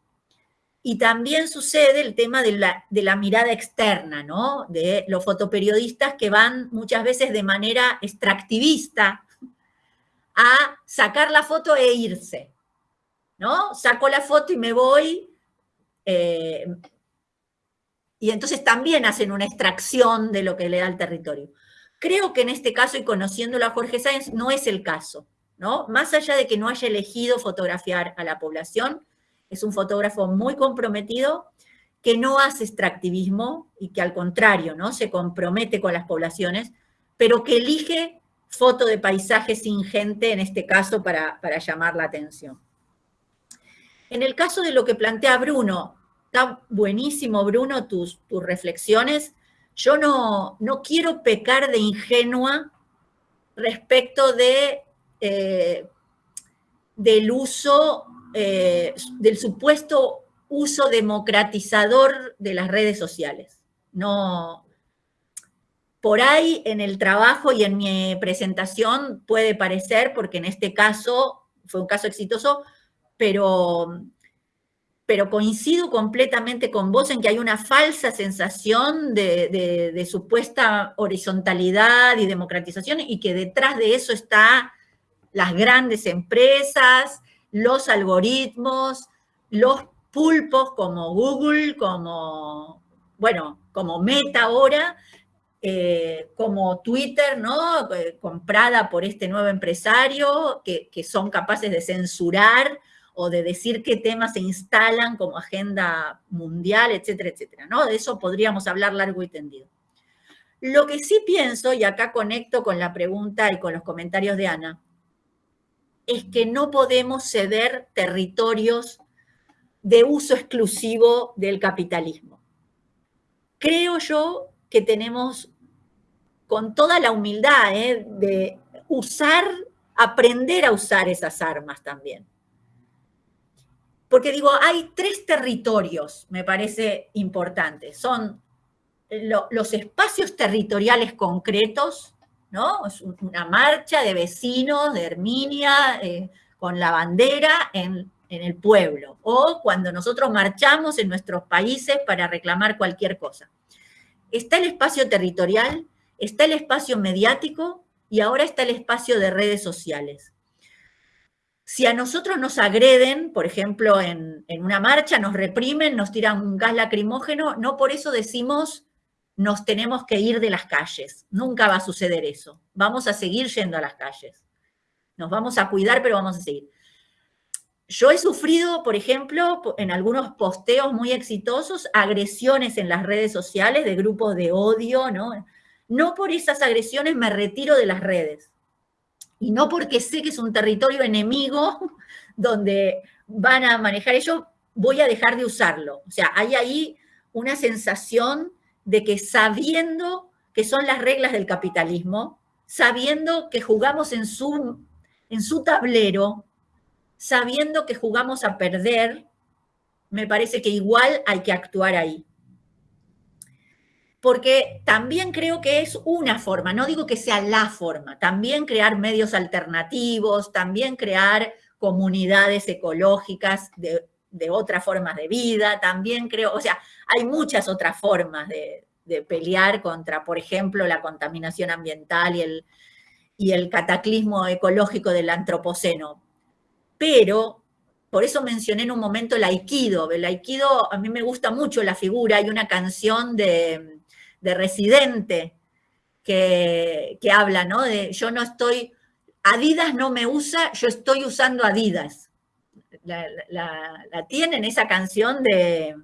Y también sucede el tema de la, de la, mirada externa, ¿no? De los fotoperiodistas que van muchas veces de manera extractivista a sacar la foto e irse, ¿no? Saco la foto y me voy, eh, y entonces también hacen una extracción de lo que le da el territorio. Creo que en este caso, y conociéndolo a Jorge Sáenz, no es el caso, ¿no? Más allá de que no haya elegido fotografiar a la población, es un fotógrafo muy comprometido, que no hace extractivismo y que al contrario, ¿no? Se compromete con las poblaciones, pero que elige foto de paisaje sin gente, en este caso, para, para llamar la atención. En el caso de lo que plantea Bruno, Está buenísimo, Bruno, tus, tus reflexiones. Yo no, no quiero pecar de ingenua respecto de, eh, del uso, eh, del supuesto uso democratizador de las redes sociales. No, por ahí en el trabajo y en mi presentación puede parecer, porque en este caso fue un caso exitoso, pero pero coincido completamente con vos en que hay una falsa sensación de, supuesta horizontalidad y democratización y que detrás de eso está las grandes empresas, los algoritmos, los pulpos como Google, como, bueno, como Meta ahora, eh, como Twitter, ¿no? Eh, comprada por este nuevo empresario, que, que son capaces de censurar o de decir qué temas se instalan como agenda mundial, etcétera, etcétera, ¿no? De eso podríamos hablar largo y tendido. Lo que sí pienso, y acá conecto con la pregunta y con los comentarios de Ana, es que no podemos ceder territorios de uso exclusivo del capitalismo. Creo yo que tenemos, con toda la humildad, ¿eh? de usar, aprender a usar esas armas también porque digo, hay tres territorios, me parece importante. Son los espacios territoriales concretos, ¿no? Es una marcha de vecinos de Herminia eh, con la bandera en, en el pueblo, o cuando nosotros marchamos en nuestros países para reclamar cualquier cosa. Está el espacio territorial, está el espacio mediático y ahora está el espacio de redes sociales. Si a nosotros nos agreden, por ejemplo, en, una marcha, nos reprimen, nos tiran un gas lacrimógeno, no por eso decimos nos tenemos que ir de las calles. Nunca va a suceder eso. Vamos a seguir yendo a las calles. Nos vamos a cuidar, pero vamos a seguir. Yo he sufrido, por ejemplo, en algunos posteos muy exitosos, agresiones en las redes sociales de grupos de odio, ¿no? No por esas agresiones me retiro de las redes y no porque sé que es un territorio enemigo donde van a manejar ello, voy a dejar de usarlo. O sea, hay ahí una sensación de que sabiendo que son las reglas del capitalismo, sabiendo que jugamos en su, en su tablero, sabiendo que jugamos a perder, me parece que igual hay que actuar ahí. Porque también creo que es una forma, no digo que sea la forma, también crear medios alternativos, también crear comunidades ecológicas de, otras formas de vida, también creo, o sea, hay muchas otras formas de, pelear contra, por ejemplo, la contaminación ambiental y el, y el cataclismo ecológico del antropoceno. Pero, por eso mencioné en un momento el aikido. El aikido, a mí me gusta mucho la figura, hay una canción de de residente que, habla, ¿no? De yo no estoy, Adidas no me usa, yo estoy usando Adidas. La, tienen esa canción de,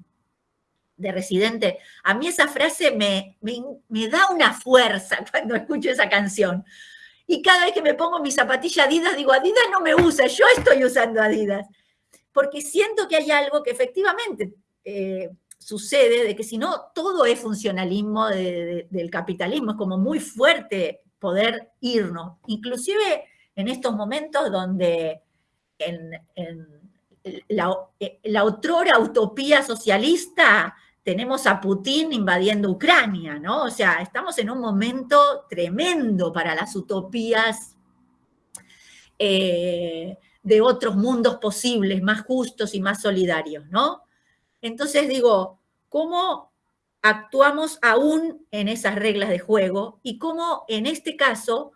de Residente, a mí esa frase me, me, da una fuerza cuando escucho esa canción. Y cada vez que me pongo mi zapatilla Adidas, digo, Adidas no me usa, yo estoy usando Adidas. Porque siento que hay algo que efectivamente eh, sucede, de que si no, todo es funcionalismo del capitalismo, es como muy fuerte poder irnos. Inclusive en estos momentos donde en, la, la otrora utopía socialista tenemos a Putin invadiendo Ucrania, ¿no? O sea, estamos en un momento tremendo para las utopías eh, de otros mundos posibles, más justos y más solidarios, ¿no? Entonces digo, ¿cómo actuamos aún en esas reglas de juego y cómo en este caso,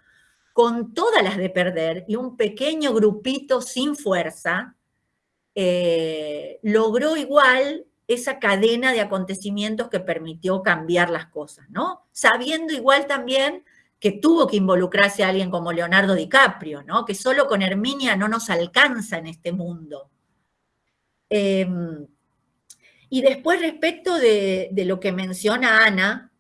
con todas las de perder y un pequeño grupito sin fuerza, eh, logró igual esa cadena de acontecimientos que permitió cambiar las cosas, ¿no? Sabiendo igual también que tuvo que involucrarse a alguien como Leonardo DiCaprio, ¿no? Que solo con Herminia no nos alcanza en este mundo. Em, y después respecto de, lo que menciona Ana,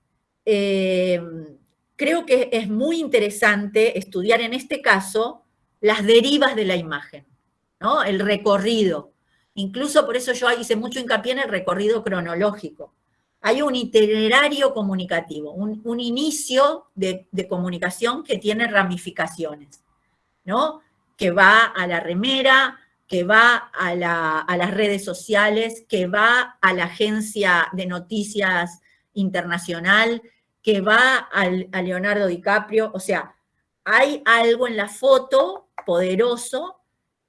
em, creo que es muy interesante estudiar en este caso las derivas de la imagen, ¿no? El recorrido. Incluso por eso yo hice mucho hincapié en el recorrido cronológico. Hay un itinerario comunicativo, un, inicio de, comunicación que tiene ramificaciones, ¿no? Que va a la remera, que va a, las redes sociales, que va a la agencia de noticias internacional, que va a Leonardo DiCaprio. O sea, hay algo en la foto poderoso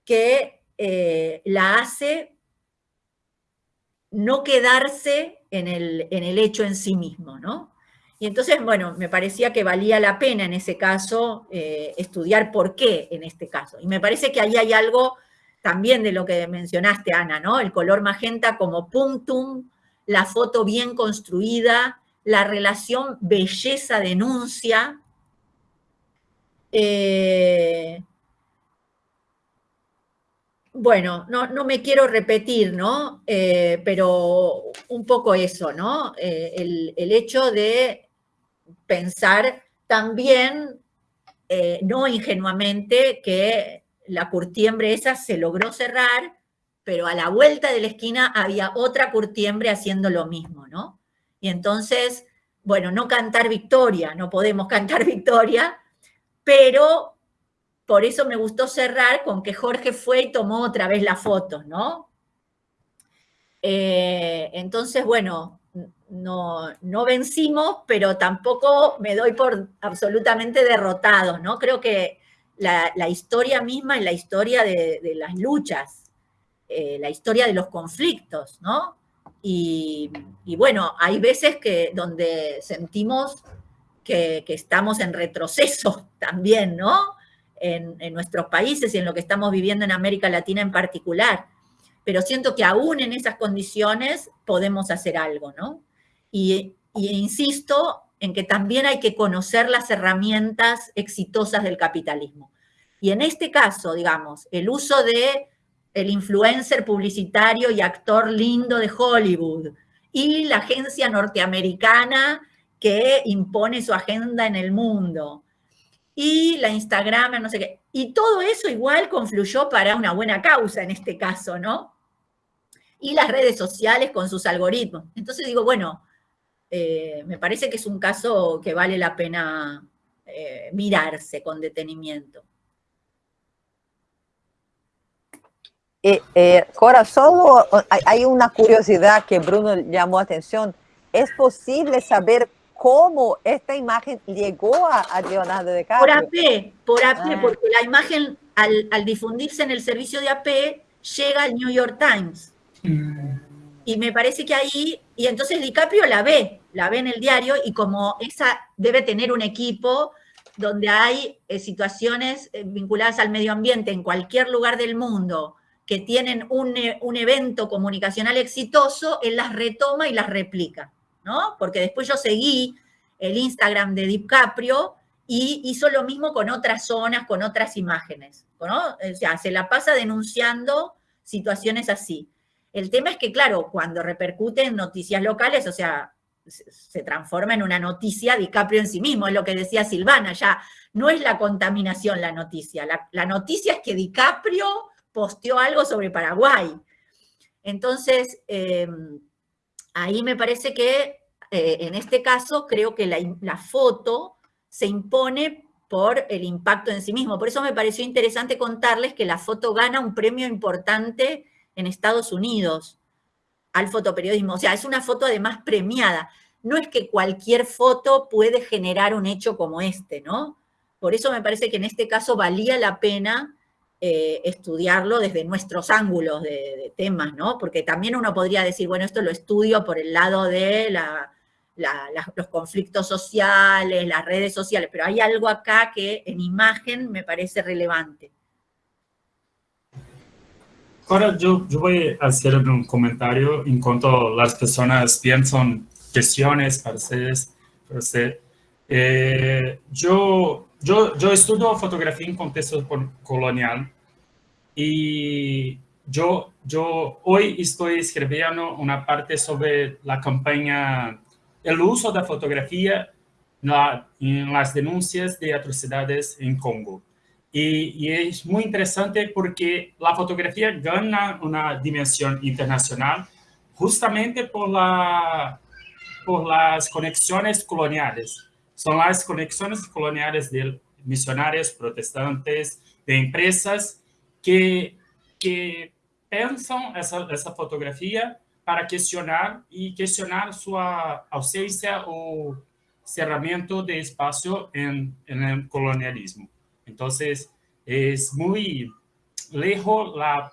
que eh, la hace no quedarse en el, en el hecho en sí mismo, ¿no? Y entonces, bueno, me parecía que valía la pena en ese caso eh, estudiar por qué en este caso. Y me parece que ahí hay algo también de lo que mencionaste, Ana, ¿no? El color magenta como puntum, la foto bien construida, la relación belleza-denuncia. Eh, bueno, no, me quiero repetir, ¿no? Eh, pero un poco eso, ¿no? Eh, el, hecho de pensar también, eh, no ingenuamente, que la curtiembre esa se logró cerrar, pero a la vuelta de la esquina había otra curtiembre haciendo lo mismo, ¿no? Y entonces, bueno, no cantar victoria, no podemos cantar victoria, pero por eso me gustó cerrar con que Jorge fue y tomó otra vez la foto, ¿no? Eh, entonces, bueno, no, no, vencimos, pero tampoco me doy por absolutamente derrotado, ¿no? Creo que la, historia misma es la historia de, las luchas, eh, la historia de los conflictos, ¿no? Y, bueno, hay veces que donde sentimos que, que estamos en retroceso también, ¿no? En, nuestros países y en lo que estamos viviendo en América Latina en particular. Pero siento que aún en esas condiciones podemos hacer algo, ¿no? Y, insisto en que también hay que conocer las herramientas exitosas del capitalismo. Y en este caso, digamos, el uso de el influencer publicitario y actor lindo de Hollywood y la agencia norteamericana que impone su agenda en el mundo y la Instagram, no sé qué. Y todo eso igual confluyó para una buena causa en este caso, ¿no? Y las redes sociales con sus algoritmos. Entonces digo, bueno, eh, me parece que es un caso que vale la pena eh, mirarse con detenimiento. Eh, Cora, solo hay una curiosidad que Bruno llamó atención. ¿Es posible saber cómo esta imagen llegó a, Leonardo DiCaprio. Por AP, por AP, ah. porque la imagen al, difundirse en el servicio de AP llega al New York Times. Y me parece que ahí, y entonces DiCaprio la ve, la ve en el diario y como esa debe tener un equipo donde hay eh, situaciones eh, vinculadas al medio ambiente en cualquier lugar del mundo que tienen un, eh, un evento comunicacional exitoso, él las retoma y las replica. Porque después yo seguí el Instagram de DiCaprio y hizo lo mismo con otras zonas, con otras imágenes, ¿no? O sea, se la pasa denunciando situaciones así. El tema es que, claro, cuando repercute en noticias locales, o sea, se transforma en una noticia DiCaprio en sí mismo, es lo que decía Silvana, ya no es la contaminación la noticia, la, noticia es que DiCaprio posteó algo sobre Paraguay. Entonces, em, ahí me parece que eh, en este caso creo que la, la, foto se impone por el impacto en sí mismo. Por eso me pareció interesante contarles que la foto gana un premio importante en Estados Unidos al fotoperiodismo. O sea, es una foto además premiada. No es que cualquier foto puede generar un hecho como este, ¿no? Por eso me parece que en este caso valía la pena eh, estudiarlo desde nuestros ángulos de, temas, ¿no? Porque también uno podría decir, bueno, esto lo estudio por el lado de los conflictos sociales, las redes sociales, pero hay algo acá que en imagen me parece relevante. Ahora yo, yo voy a hacer un comentario en cuanto las personas piensan cuestiones usted. Eh, yo, yo, yo estudio fotografía en contexto colonial y yo, yo hoy estoy escribiendo una parte sobre la campaña, el uso de fotografía en las denuncias de atrocidades en Congo. Y, es muy interesante porque la fotografía gana una dimensión internacional justamente por, la, por las conexiones coloniales. Son las conexiones coloniales de misionarios, protestantes, de empresas que, que pensan esa, esa fotografía para cuestionar y cuestionar su ausencia o cerramiento de espacio en, el colonialismo. Entonces, es muy lejos la,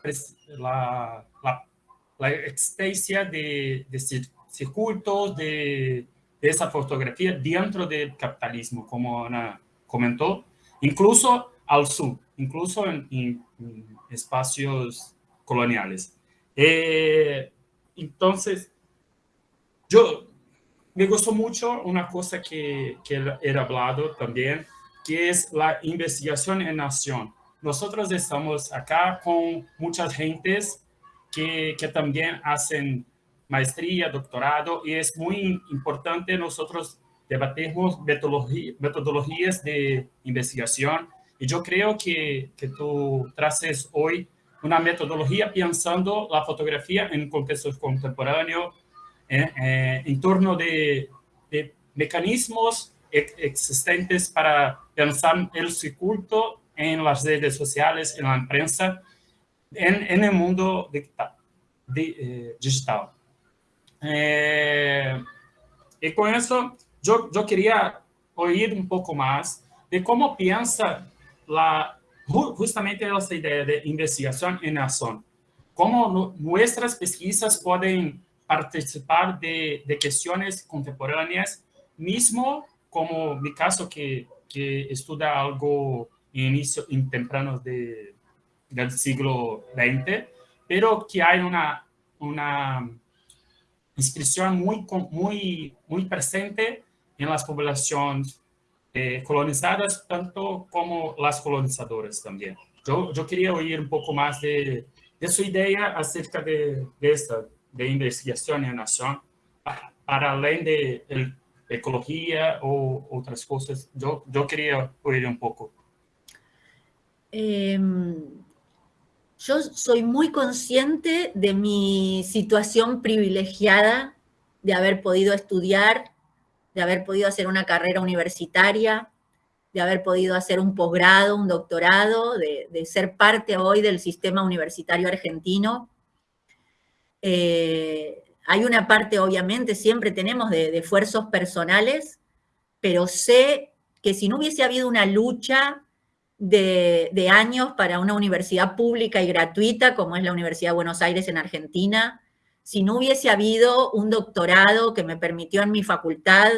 existencia de, de circuitos de, de, esa fotografía dentro del capitalismo, como Ana comentó, incluso al sur, incluso en, espacios coloniales. Eh, entonces, yo me gustó mucho una cosa que, que era hablado también, que es la investigación en nación. Nosotros estamos acá con muchas gentes que, que también hacen maestría, doctorado, y es muy importante nosotros debatimos metodologías de investigación. Y yo creo que, que tú traces hoy una metodología pensando la fotografía en contextos contemporáneos, eh, eh, en torno de, mecanismos existentes para pensar el circuito en las redes sociales, en la prensa, en, en el mundo digital. Eh, digital. Eh, y con eso, yo, yo quería oír un poco más de cómo piensa la, justamente esta idea de investigación en acción. Cómo nuestras pesquisas pueden participar de, de cuestiones contemporáneas, mismo como mi caso que, que estudia algo en inicio en tempranos de, del siglo XX, pero que hay una, una inscripción muy, muy, muy presente en las poblaciones eh, colonizadas, tanto como las colonizadoras también. Yo, quería oír un poco más de, de su idea acerca de, esta, de investigación en nación, para, para além de el ecología o otras cosas. Yo, yo quería oír un poco. Em, yo soy muy consciente de mi situación privilegiada de haber podido estudiar, de haber podido hacer una carrera universitaria, de haber podido hacer un posgrado, un doctorado, de, ser parte hoy del sistema universitario argentino. Eh, hay una parte, obviamente, siempre tenemos de, esfuerzos personales, pero sé que si no hubiese habido una lucha de, años para una universidad pública y gratuita, como es la Universidad de Buenos Aires en Argentina, si no hubiese habido un doctorado que me permitió en mi facultad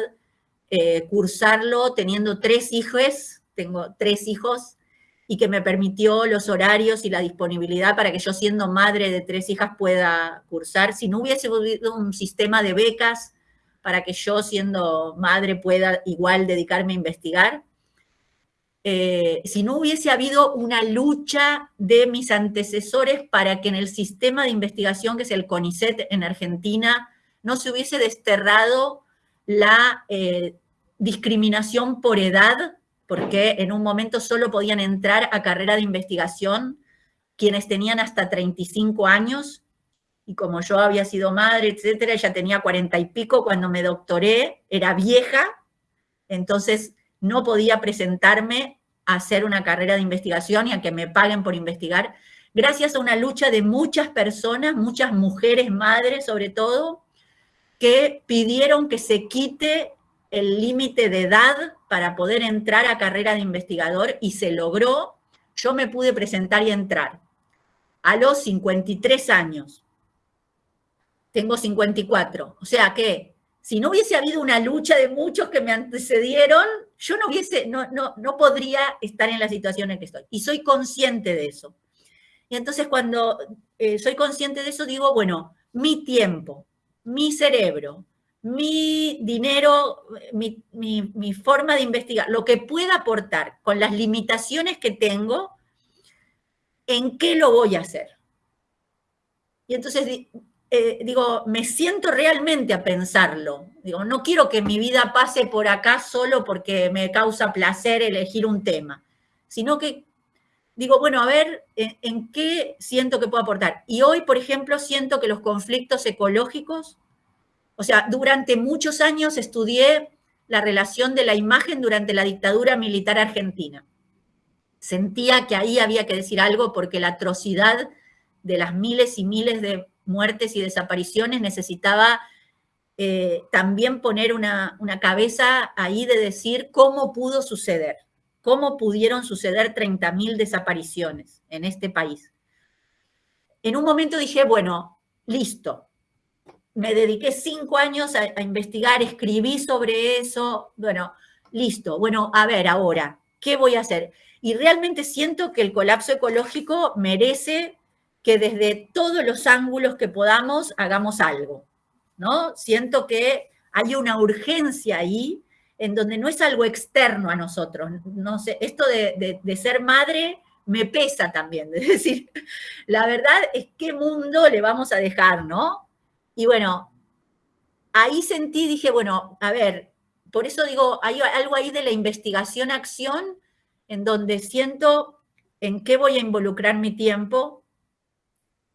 eh, cursarlo teniendo tres hijos, tengo tres hijos, y que me permitió los horarios y la disponibilidad para que yo siendo madre de tres hijas pueda cursar. Si no hubiese habido un sistema de becas para que yo siendo madre pueda igual dedicarme a investigar, eh, si no hubiese habido una lucha de mis antecesores para que en el sistema de investigación que es el CONICET en Argentina no se hubiese desterrado la eh, discriminación por edad, porque en un momento solo podían entrar a carrera de investigación quienes tenían hasta 35 años, y como yo había sido madre, etcétera, ella tenía 40 y pico cuando me doctoré, era vieja, entonces no podía presentarme a hacer una carrera de investigación y a que me paguen por investigar, gracias a una lucha de muchas personas, muchas mujeres, madres sobre todo, que pidieron que se quite el límite de edad para poder entrar a carrera de investigador y se logró. Yo me pude presentar y entrar a los 53 años. Tengo 54. O sea que si no hubiese habido una lucha de muchos que me antecedieron, yo no hubiese, no, no, no podría estar en la situación en que estoy. Y soy consciente de eso. Y entonces cuando eh, soy consciente de eso, digo, bueno, mi tiempo, mi cerebro, mi dinero, mi, mi, forma de investigar, lo que pueda aportar con las limitaciones que tengo, ¿en qué lo voy a hacer? Y entonces eh, digo, me siento realmente a pensarlo. Digo, no quiero que mi vida pase por acá solo porque me causa placer elegir un tema, sino que digo, bueno, a ver, ¿en, qué siento que puedo aportar? Y hoy, por ejemplo, siento que los conflictos ecológicos, o sea, durante muchos años estudié la relación de la imagen durante la dictadura militar argentina. Sentía que ahí había que decir algo porque la atrocidad de las miles y miles de muertes y desapariciones necesitaba eh, también poner una, una cabeza ahí de decir cómo pudo suceder cómo pudieron suceder 30.000 desapariciones en este país. En un momento dije, bueno, listo. Me dediqué cinco años a, investigar, escribí sobre eso. Bueno, listo. Bueno, a ver, ahora, ¿qué voy a hacer? Y realmente siento que el colapso ecológico merece que desde todos los ángulos que podamos hagamos algo, ¿no? Siento que hay una urgencia ahí en donde no es algo externo a nosotros. No sé, esto de, ser madre me pesa también, es decir, la verdad es qué mundo le vamos a dejar, ¿no? Y bueno, ahí sentí, dije, bueno, a ver, por eso digo, hay algo ahí de la investigación-acción en donde siento en qué voy a involucrar mi tiempo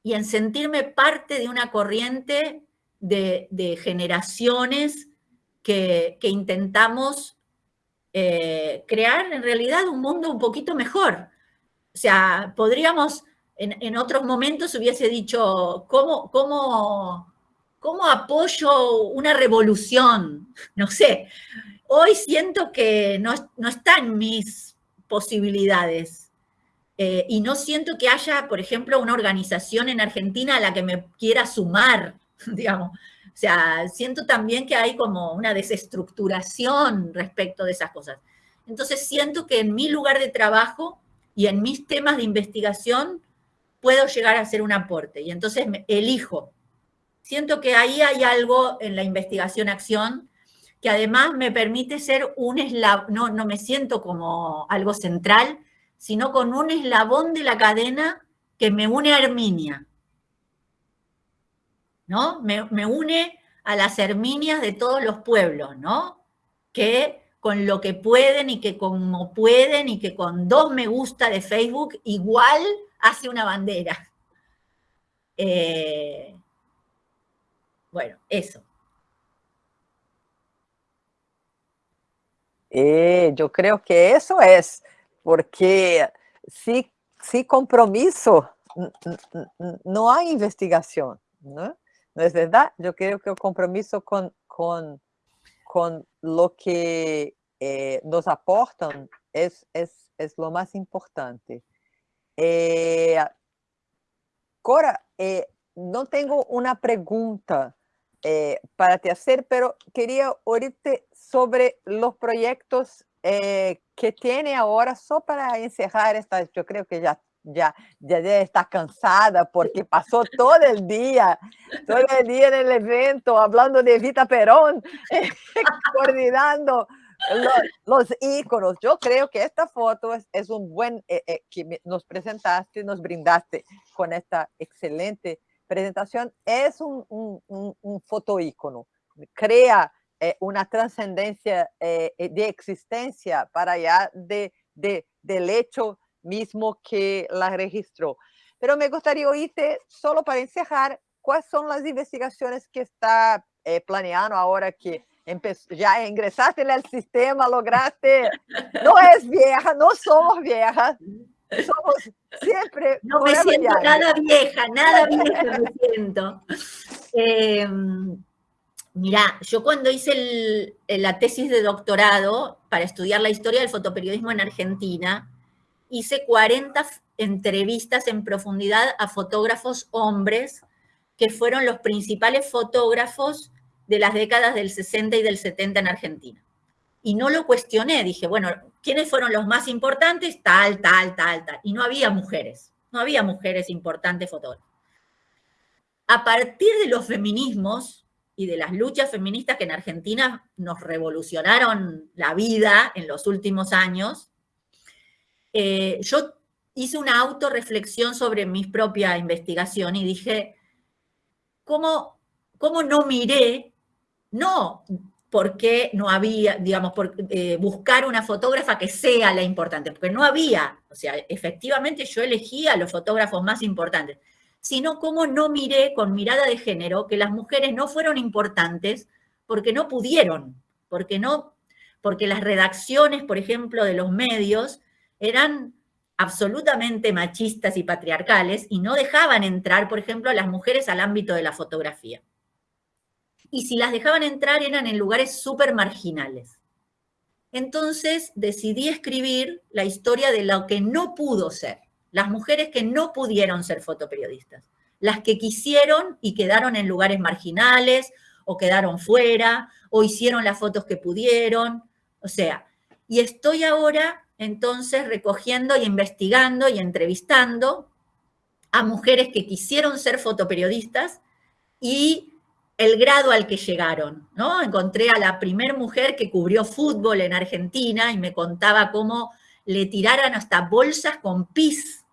y en sentirme parte de una corriente de, generaciones que, intentamos eh, crear en realidad un mundo un poquito mejor. O sea, podríamos, en, otros momentos hubiese dicho, ¿cómo, cómo, cómo apoyo una revolución? No sé, hoy siento que no, no están mis posibilidades. Eh, y no siento que haya, por ejemplo, una organización en Argentina a la que me quiera sumar, digamos. O sea, siento también que hay como una desestructuración respecto de esas cosas. Entonces siento que en mi lugar de trabajo y en mis temas de investigación puedo llegar a hacer un aporte. Y entonces elijo. Siento que ahí hay algo en la investigación-acción que además me permite ser un eslabón, no, no me siento como algo central, sino con un eslabón de la cadena que me une a Herminia. ¿No? Me, une a las Herminias de todos los pueblos, ¿no? Que con lo que pueden y que como pueden y que con dos me gusta de Facebook igual hace una bandera. Eh, bueno, eso. Eh, yo creo que eso es, porque si, si compromiso, no hay investigación, ¿no? ¿No es verdad? Yo creo que el compromiso con, con, con lo que eh, nos aportan es, es, es, lo más importante. Eh, Cora, eh, no tengo una pregunta para te hacer, pero quería oírte sobre los proyectos que tiene ahora, solo para encerrar esta, yo creo que ya ya, ya está cansada porque pasó todo el día, todo el día en el evento hablando de Evita Perón, coordinando los, íconos. Yo creo que esta foto es, un buen, eh, eh, que nos presentaste, nos brindaste con esta excelente presentación. Es un, un, un, foto ícono. Crea eh, una trascendencia de existencia para allá de, de, del hecho mismo que la registró. Pero me gustaría oírte, solo para encerrar, cuáles son las investigaciones que está planeando ahora que ya ingresaste en el sistema, lograste, no es vieja, no somos viejas, somos siempre... No me siento nada vieja, nada vieja me siento. Eh, mira, yo cuando hice la tesis de doctorado para estudiar la historia del fotoperiodismo en Argentina, hice 40 entrevistas en profundidad a fotógrafos hombres que fueron los principales fotógrafos de las décadas del 60 y del 70 en Argentina. Y no lo cuestioné, dije, bueno, ¿quiénes fueron los más importantes? Tal, tal, tal, tal. Y no había mujeres, no había mujeres importantes fotógrafas. A partir de los feminismos y de las luchas feministas que en Argentina nos revolucionaron la vida en los últimos años, eh, yo hice una autorreflexión sobre mi propia investigación y dije, ¿cómo, cómo no miré no porque no había, digamos, eh, buscar una fotógrafa que sea la importante, porque no había, o sea, efectivamente yo elegía a los fotógrafos más importantes, sino cómo no miré con mirada de género que las mujeres no fueron importantes porque no pudieron, porque no, porque las redacciones, por ejemplo, de los medios eran absolutamente machistas y patriarcales y no dejaban entrar, por ejemplo, a las mujeres al ámbito de la fotografía y si las dejaban entrar eran en lugares súper marginales. Entonces decidí escribir la historia de lo que no pudo ser, las mujeres que no pudieron ser fotoperiodistas, las que quisieron y quedaron en lugares marginales o quedaron fuera o hicieron las fotos que pudieron, o sea, y estoy ahora entonces recogiendo y investigando y entrevistando a mujeres que quisieron ser fotoperiodistas y el grado al que llegaron, ¿no? Encontré a la primer mujer que cubrió fútbol en Argentina y me contaba cómo le tiraran hasta bolsas con pis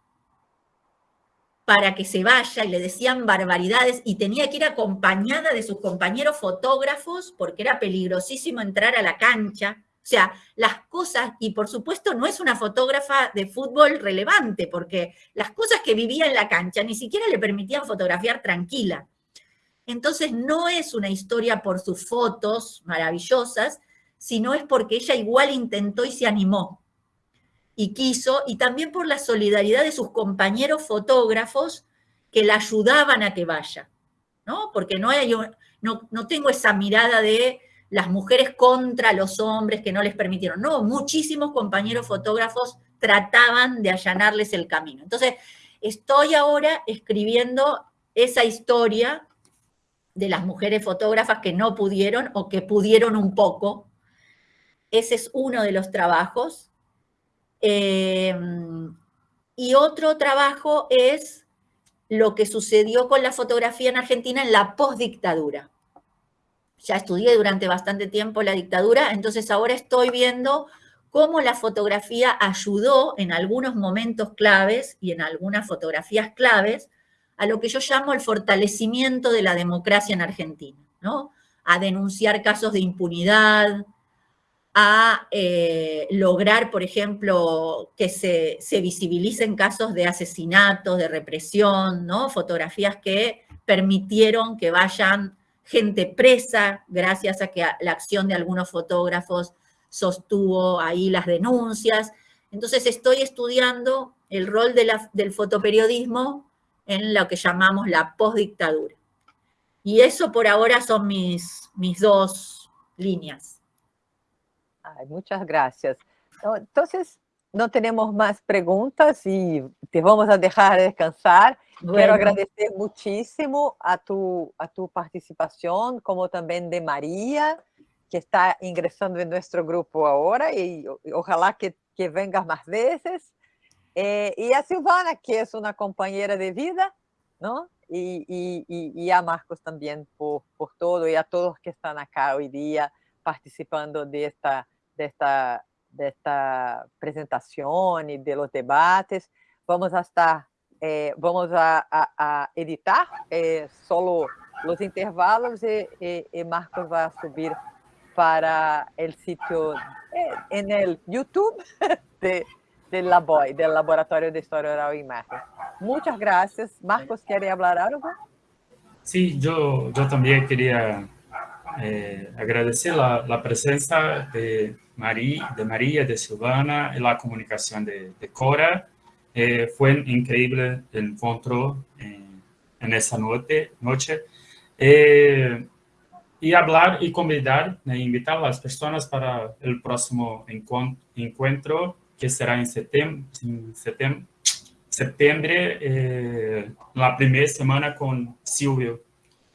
para que se vaya y le decían barbaridades y tenía que ir acompañada de sus compañeros fotógrafos porque era peligrosísimo entrar a la cancha. O sea, las cosas, y por supuesto no es una fotógrafa de fútbol relevante, porque las cosas que vivía en la cancha ni siquiera le permitían fotografiar tranquila. Entonces no es una historia por sus fotos maravillosas, sino es porque ella igual intentó y se animó y quiso, y también por la solidaridad de sus compañeros fotógrafos que la ayudaban a que vaya, ¿no? Porque no, hay, no, no tengo esa mirada de las mujeres contra los hombres que no les permitieron. No, muchísimos compañeros fotógrafos trataban de allanarles el camino. Entonces, estoy ahora escribiendo esa historia de las mujeres fotógrafas que no pudieron o que pudieron un poco. Ese es uno de los trabajos. Eh, y otro trabajo es lo que sucedió con la fotografía en Argentina en la postdictadura. Ya estudié durante bastante tiempo la dictadura, entonces ahora estoy viendo cómo la fotografía ayudó en algunos momentos claves y en algunas fotografías claves a lo que yo llamo el fortalecimiento de la democracia en Argentina, ¿no? A denunciar casos de impunidad, a eh, lograr, por ejemplo, que se, se, visibilicen casos de asesinatos, de represión, ¿no? Fotografías que permitieron que vayan gente presa gracias a que la acción de algunos fotógrafos sostuvo ahí las denuncias. Entonces estoy estudiando el rol del fotoperiodismo en lo que llamamos la postdictadura. Y eso por ahora son mis, mis dos líneas. Ay, muchas gracias. Entonces, no tenemos más preguntas y te vamos a dejar descansar. Quiero agradecer muchísimo a tu, a tu participación, como también de María, que está ingresando en nuestro grupo ahora y, y ojalá que, que vengas más veces. Eh, y a Silvana, que es una compañera de vida, ¿no? Y, y, y a Marcos también por, por, todo y a todos que están acá hoy día participando de esta, desta, desta apresentação e de los debates. Vamos a estar, eh, vamos a, a, a editar eh, solo os intervalos e, e, e, Marcos vai subir para o sítio eh, no YouTube de, LABOI, del Laboratório de História Oral e Imagen. Muchas gracias. Marcos, ¿quiere hablar algo? Sí, yo, yo también quería eh, agradecer la, presencia de María, de de Silvana y la comunicación de, de Cora. Eh, fue increíble el encuentro en, en esa noche. noche. Eh, y hablar y convidar, e invitar a las personas para el próximo encuentro que será en septiembre eh, la primera semana con Silvio,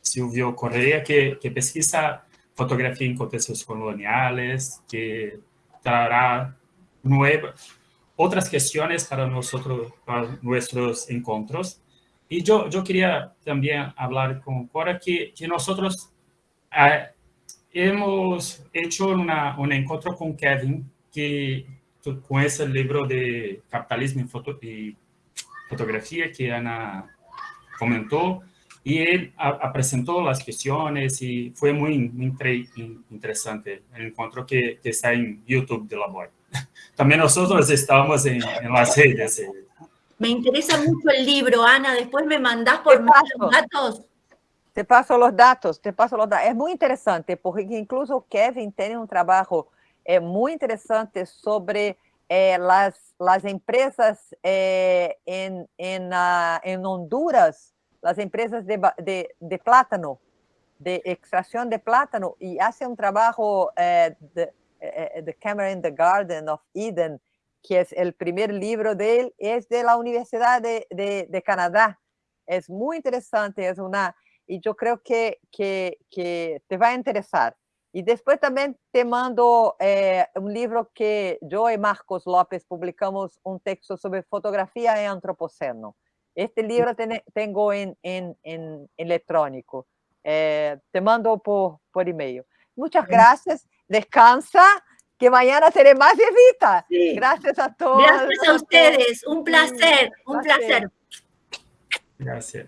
Silvio Correa, que, que pesquisa fotografía en contextos coloniales, que traerá nuevas, otras cuestiones para nosotros, para nuestros encuentros. Y yo, yo quería también hablar con Cora que, que nosotros eh, hemos hecho una, un encuentro con Kevin, que con ese libro de capitalismo y, foto, y fotografía que Ana comentó, y él a, a presentó las cuestiones y fue muy, muy interesante el encuentro que, que, está en YouTube de la BOI. También nosotros estamos en, en las redes. Me interesa mucho el libro, Ana, después me mandás por más datos. Te paso los datos, te paso los datos. Es muy interesante porque incluso Kevin tiene un trabajo eh, muy interesante sobre eh, las, las empresas eh, en, en, uh, en, Honduras, las empresas de, de, de, plátano, de extracción de plátano, y hace un trabajo eh, de, eh, The Camera in the Garden of Eden, que es el primer libro de él, es de la Universidad de, de, de Canadá. Es muy interesante, es una, y yo creo que, que, que te va a interesar. E depois também te mando é, um livro que eu e Marcos Lopes publicamos um texto sobre fotografia e antropoceno. Este livro tenho em, em, em eletrônico. É, te mando por, por e-mail. Muitas graças. Descansa, que mañana teré más visita. Sí. Gracias a todos. Gracias a ustedes. Un placer, un placer. Gracias.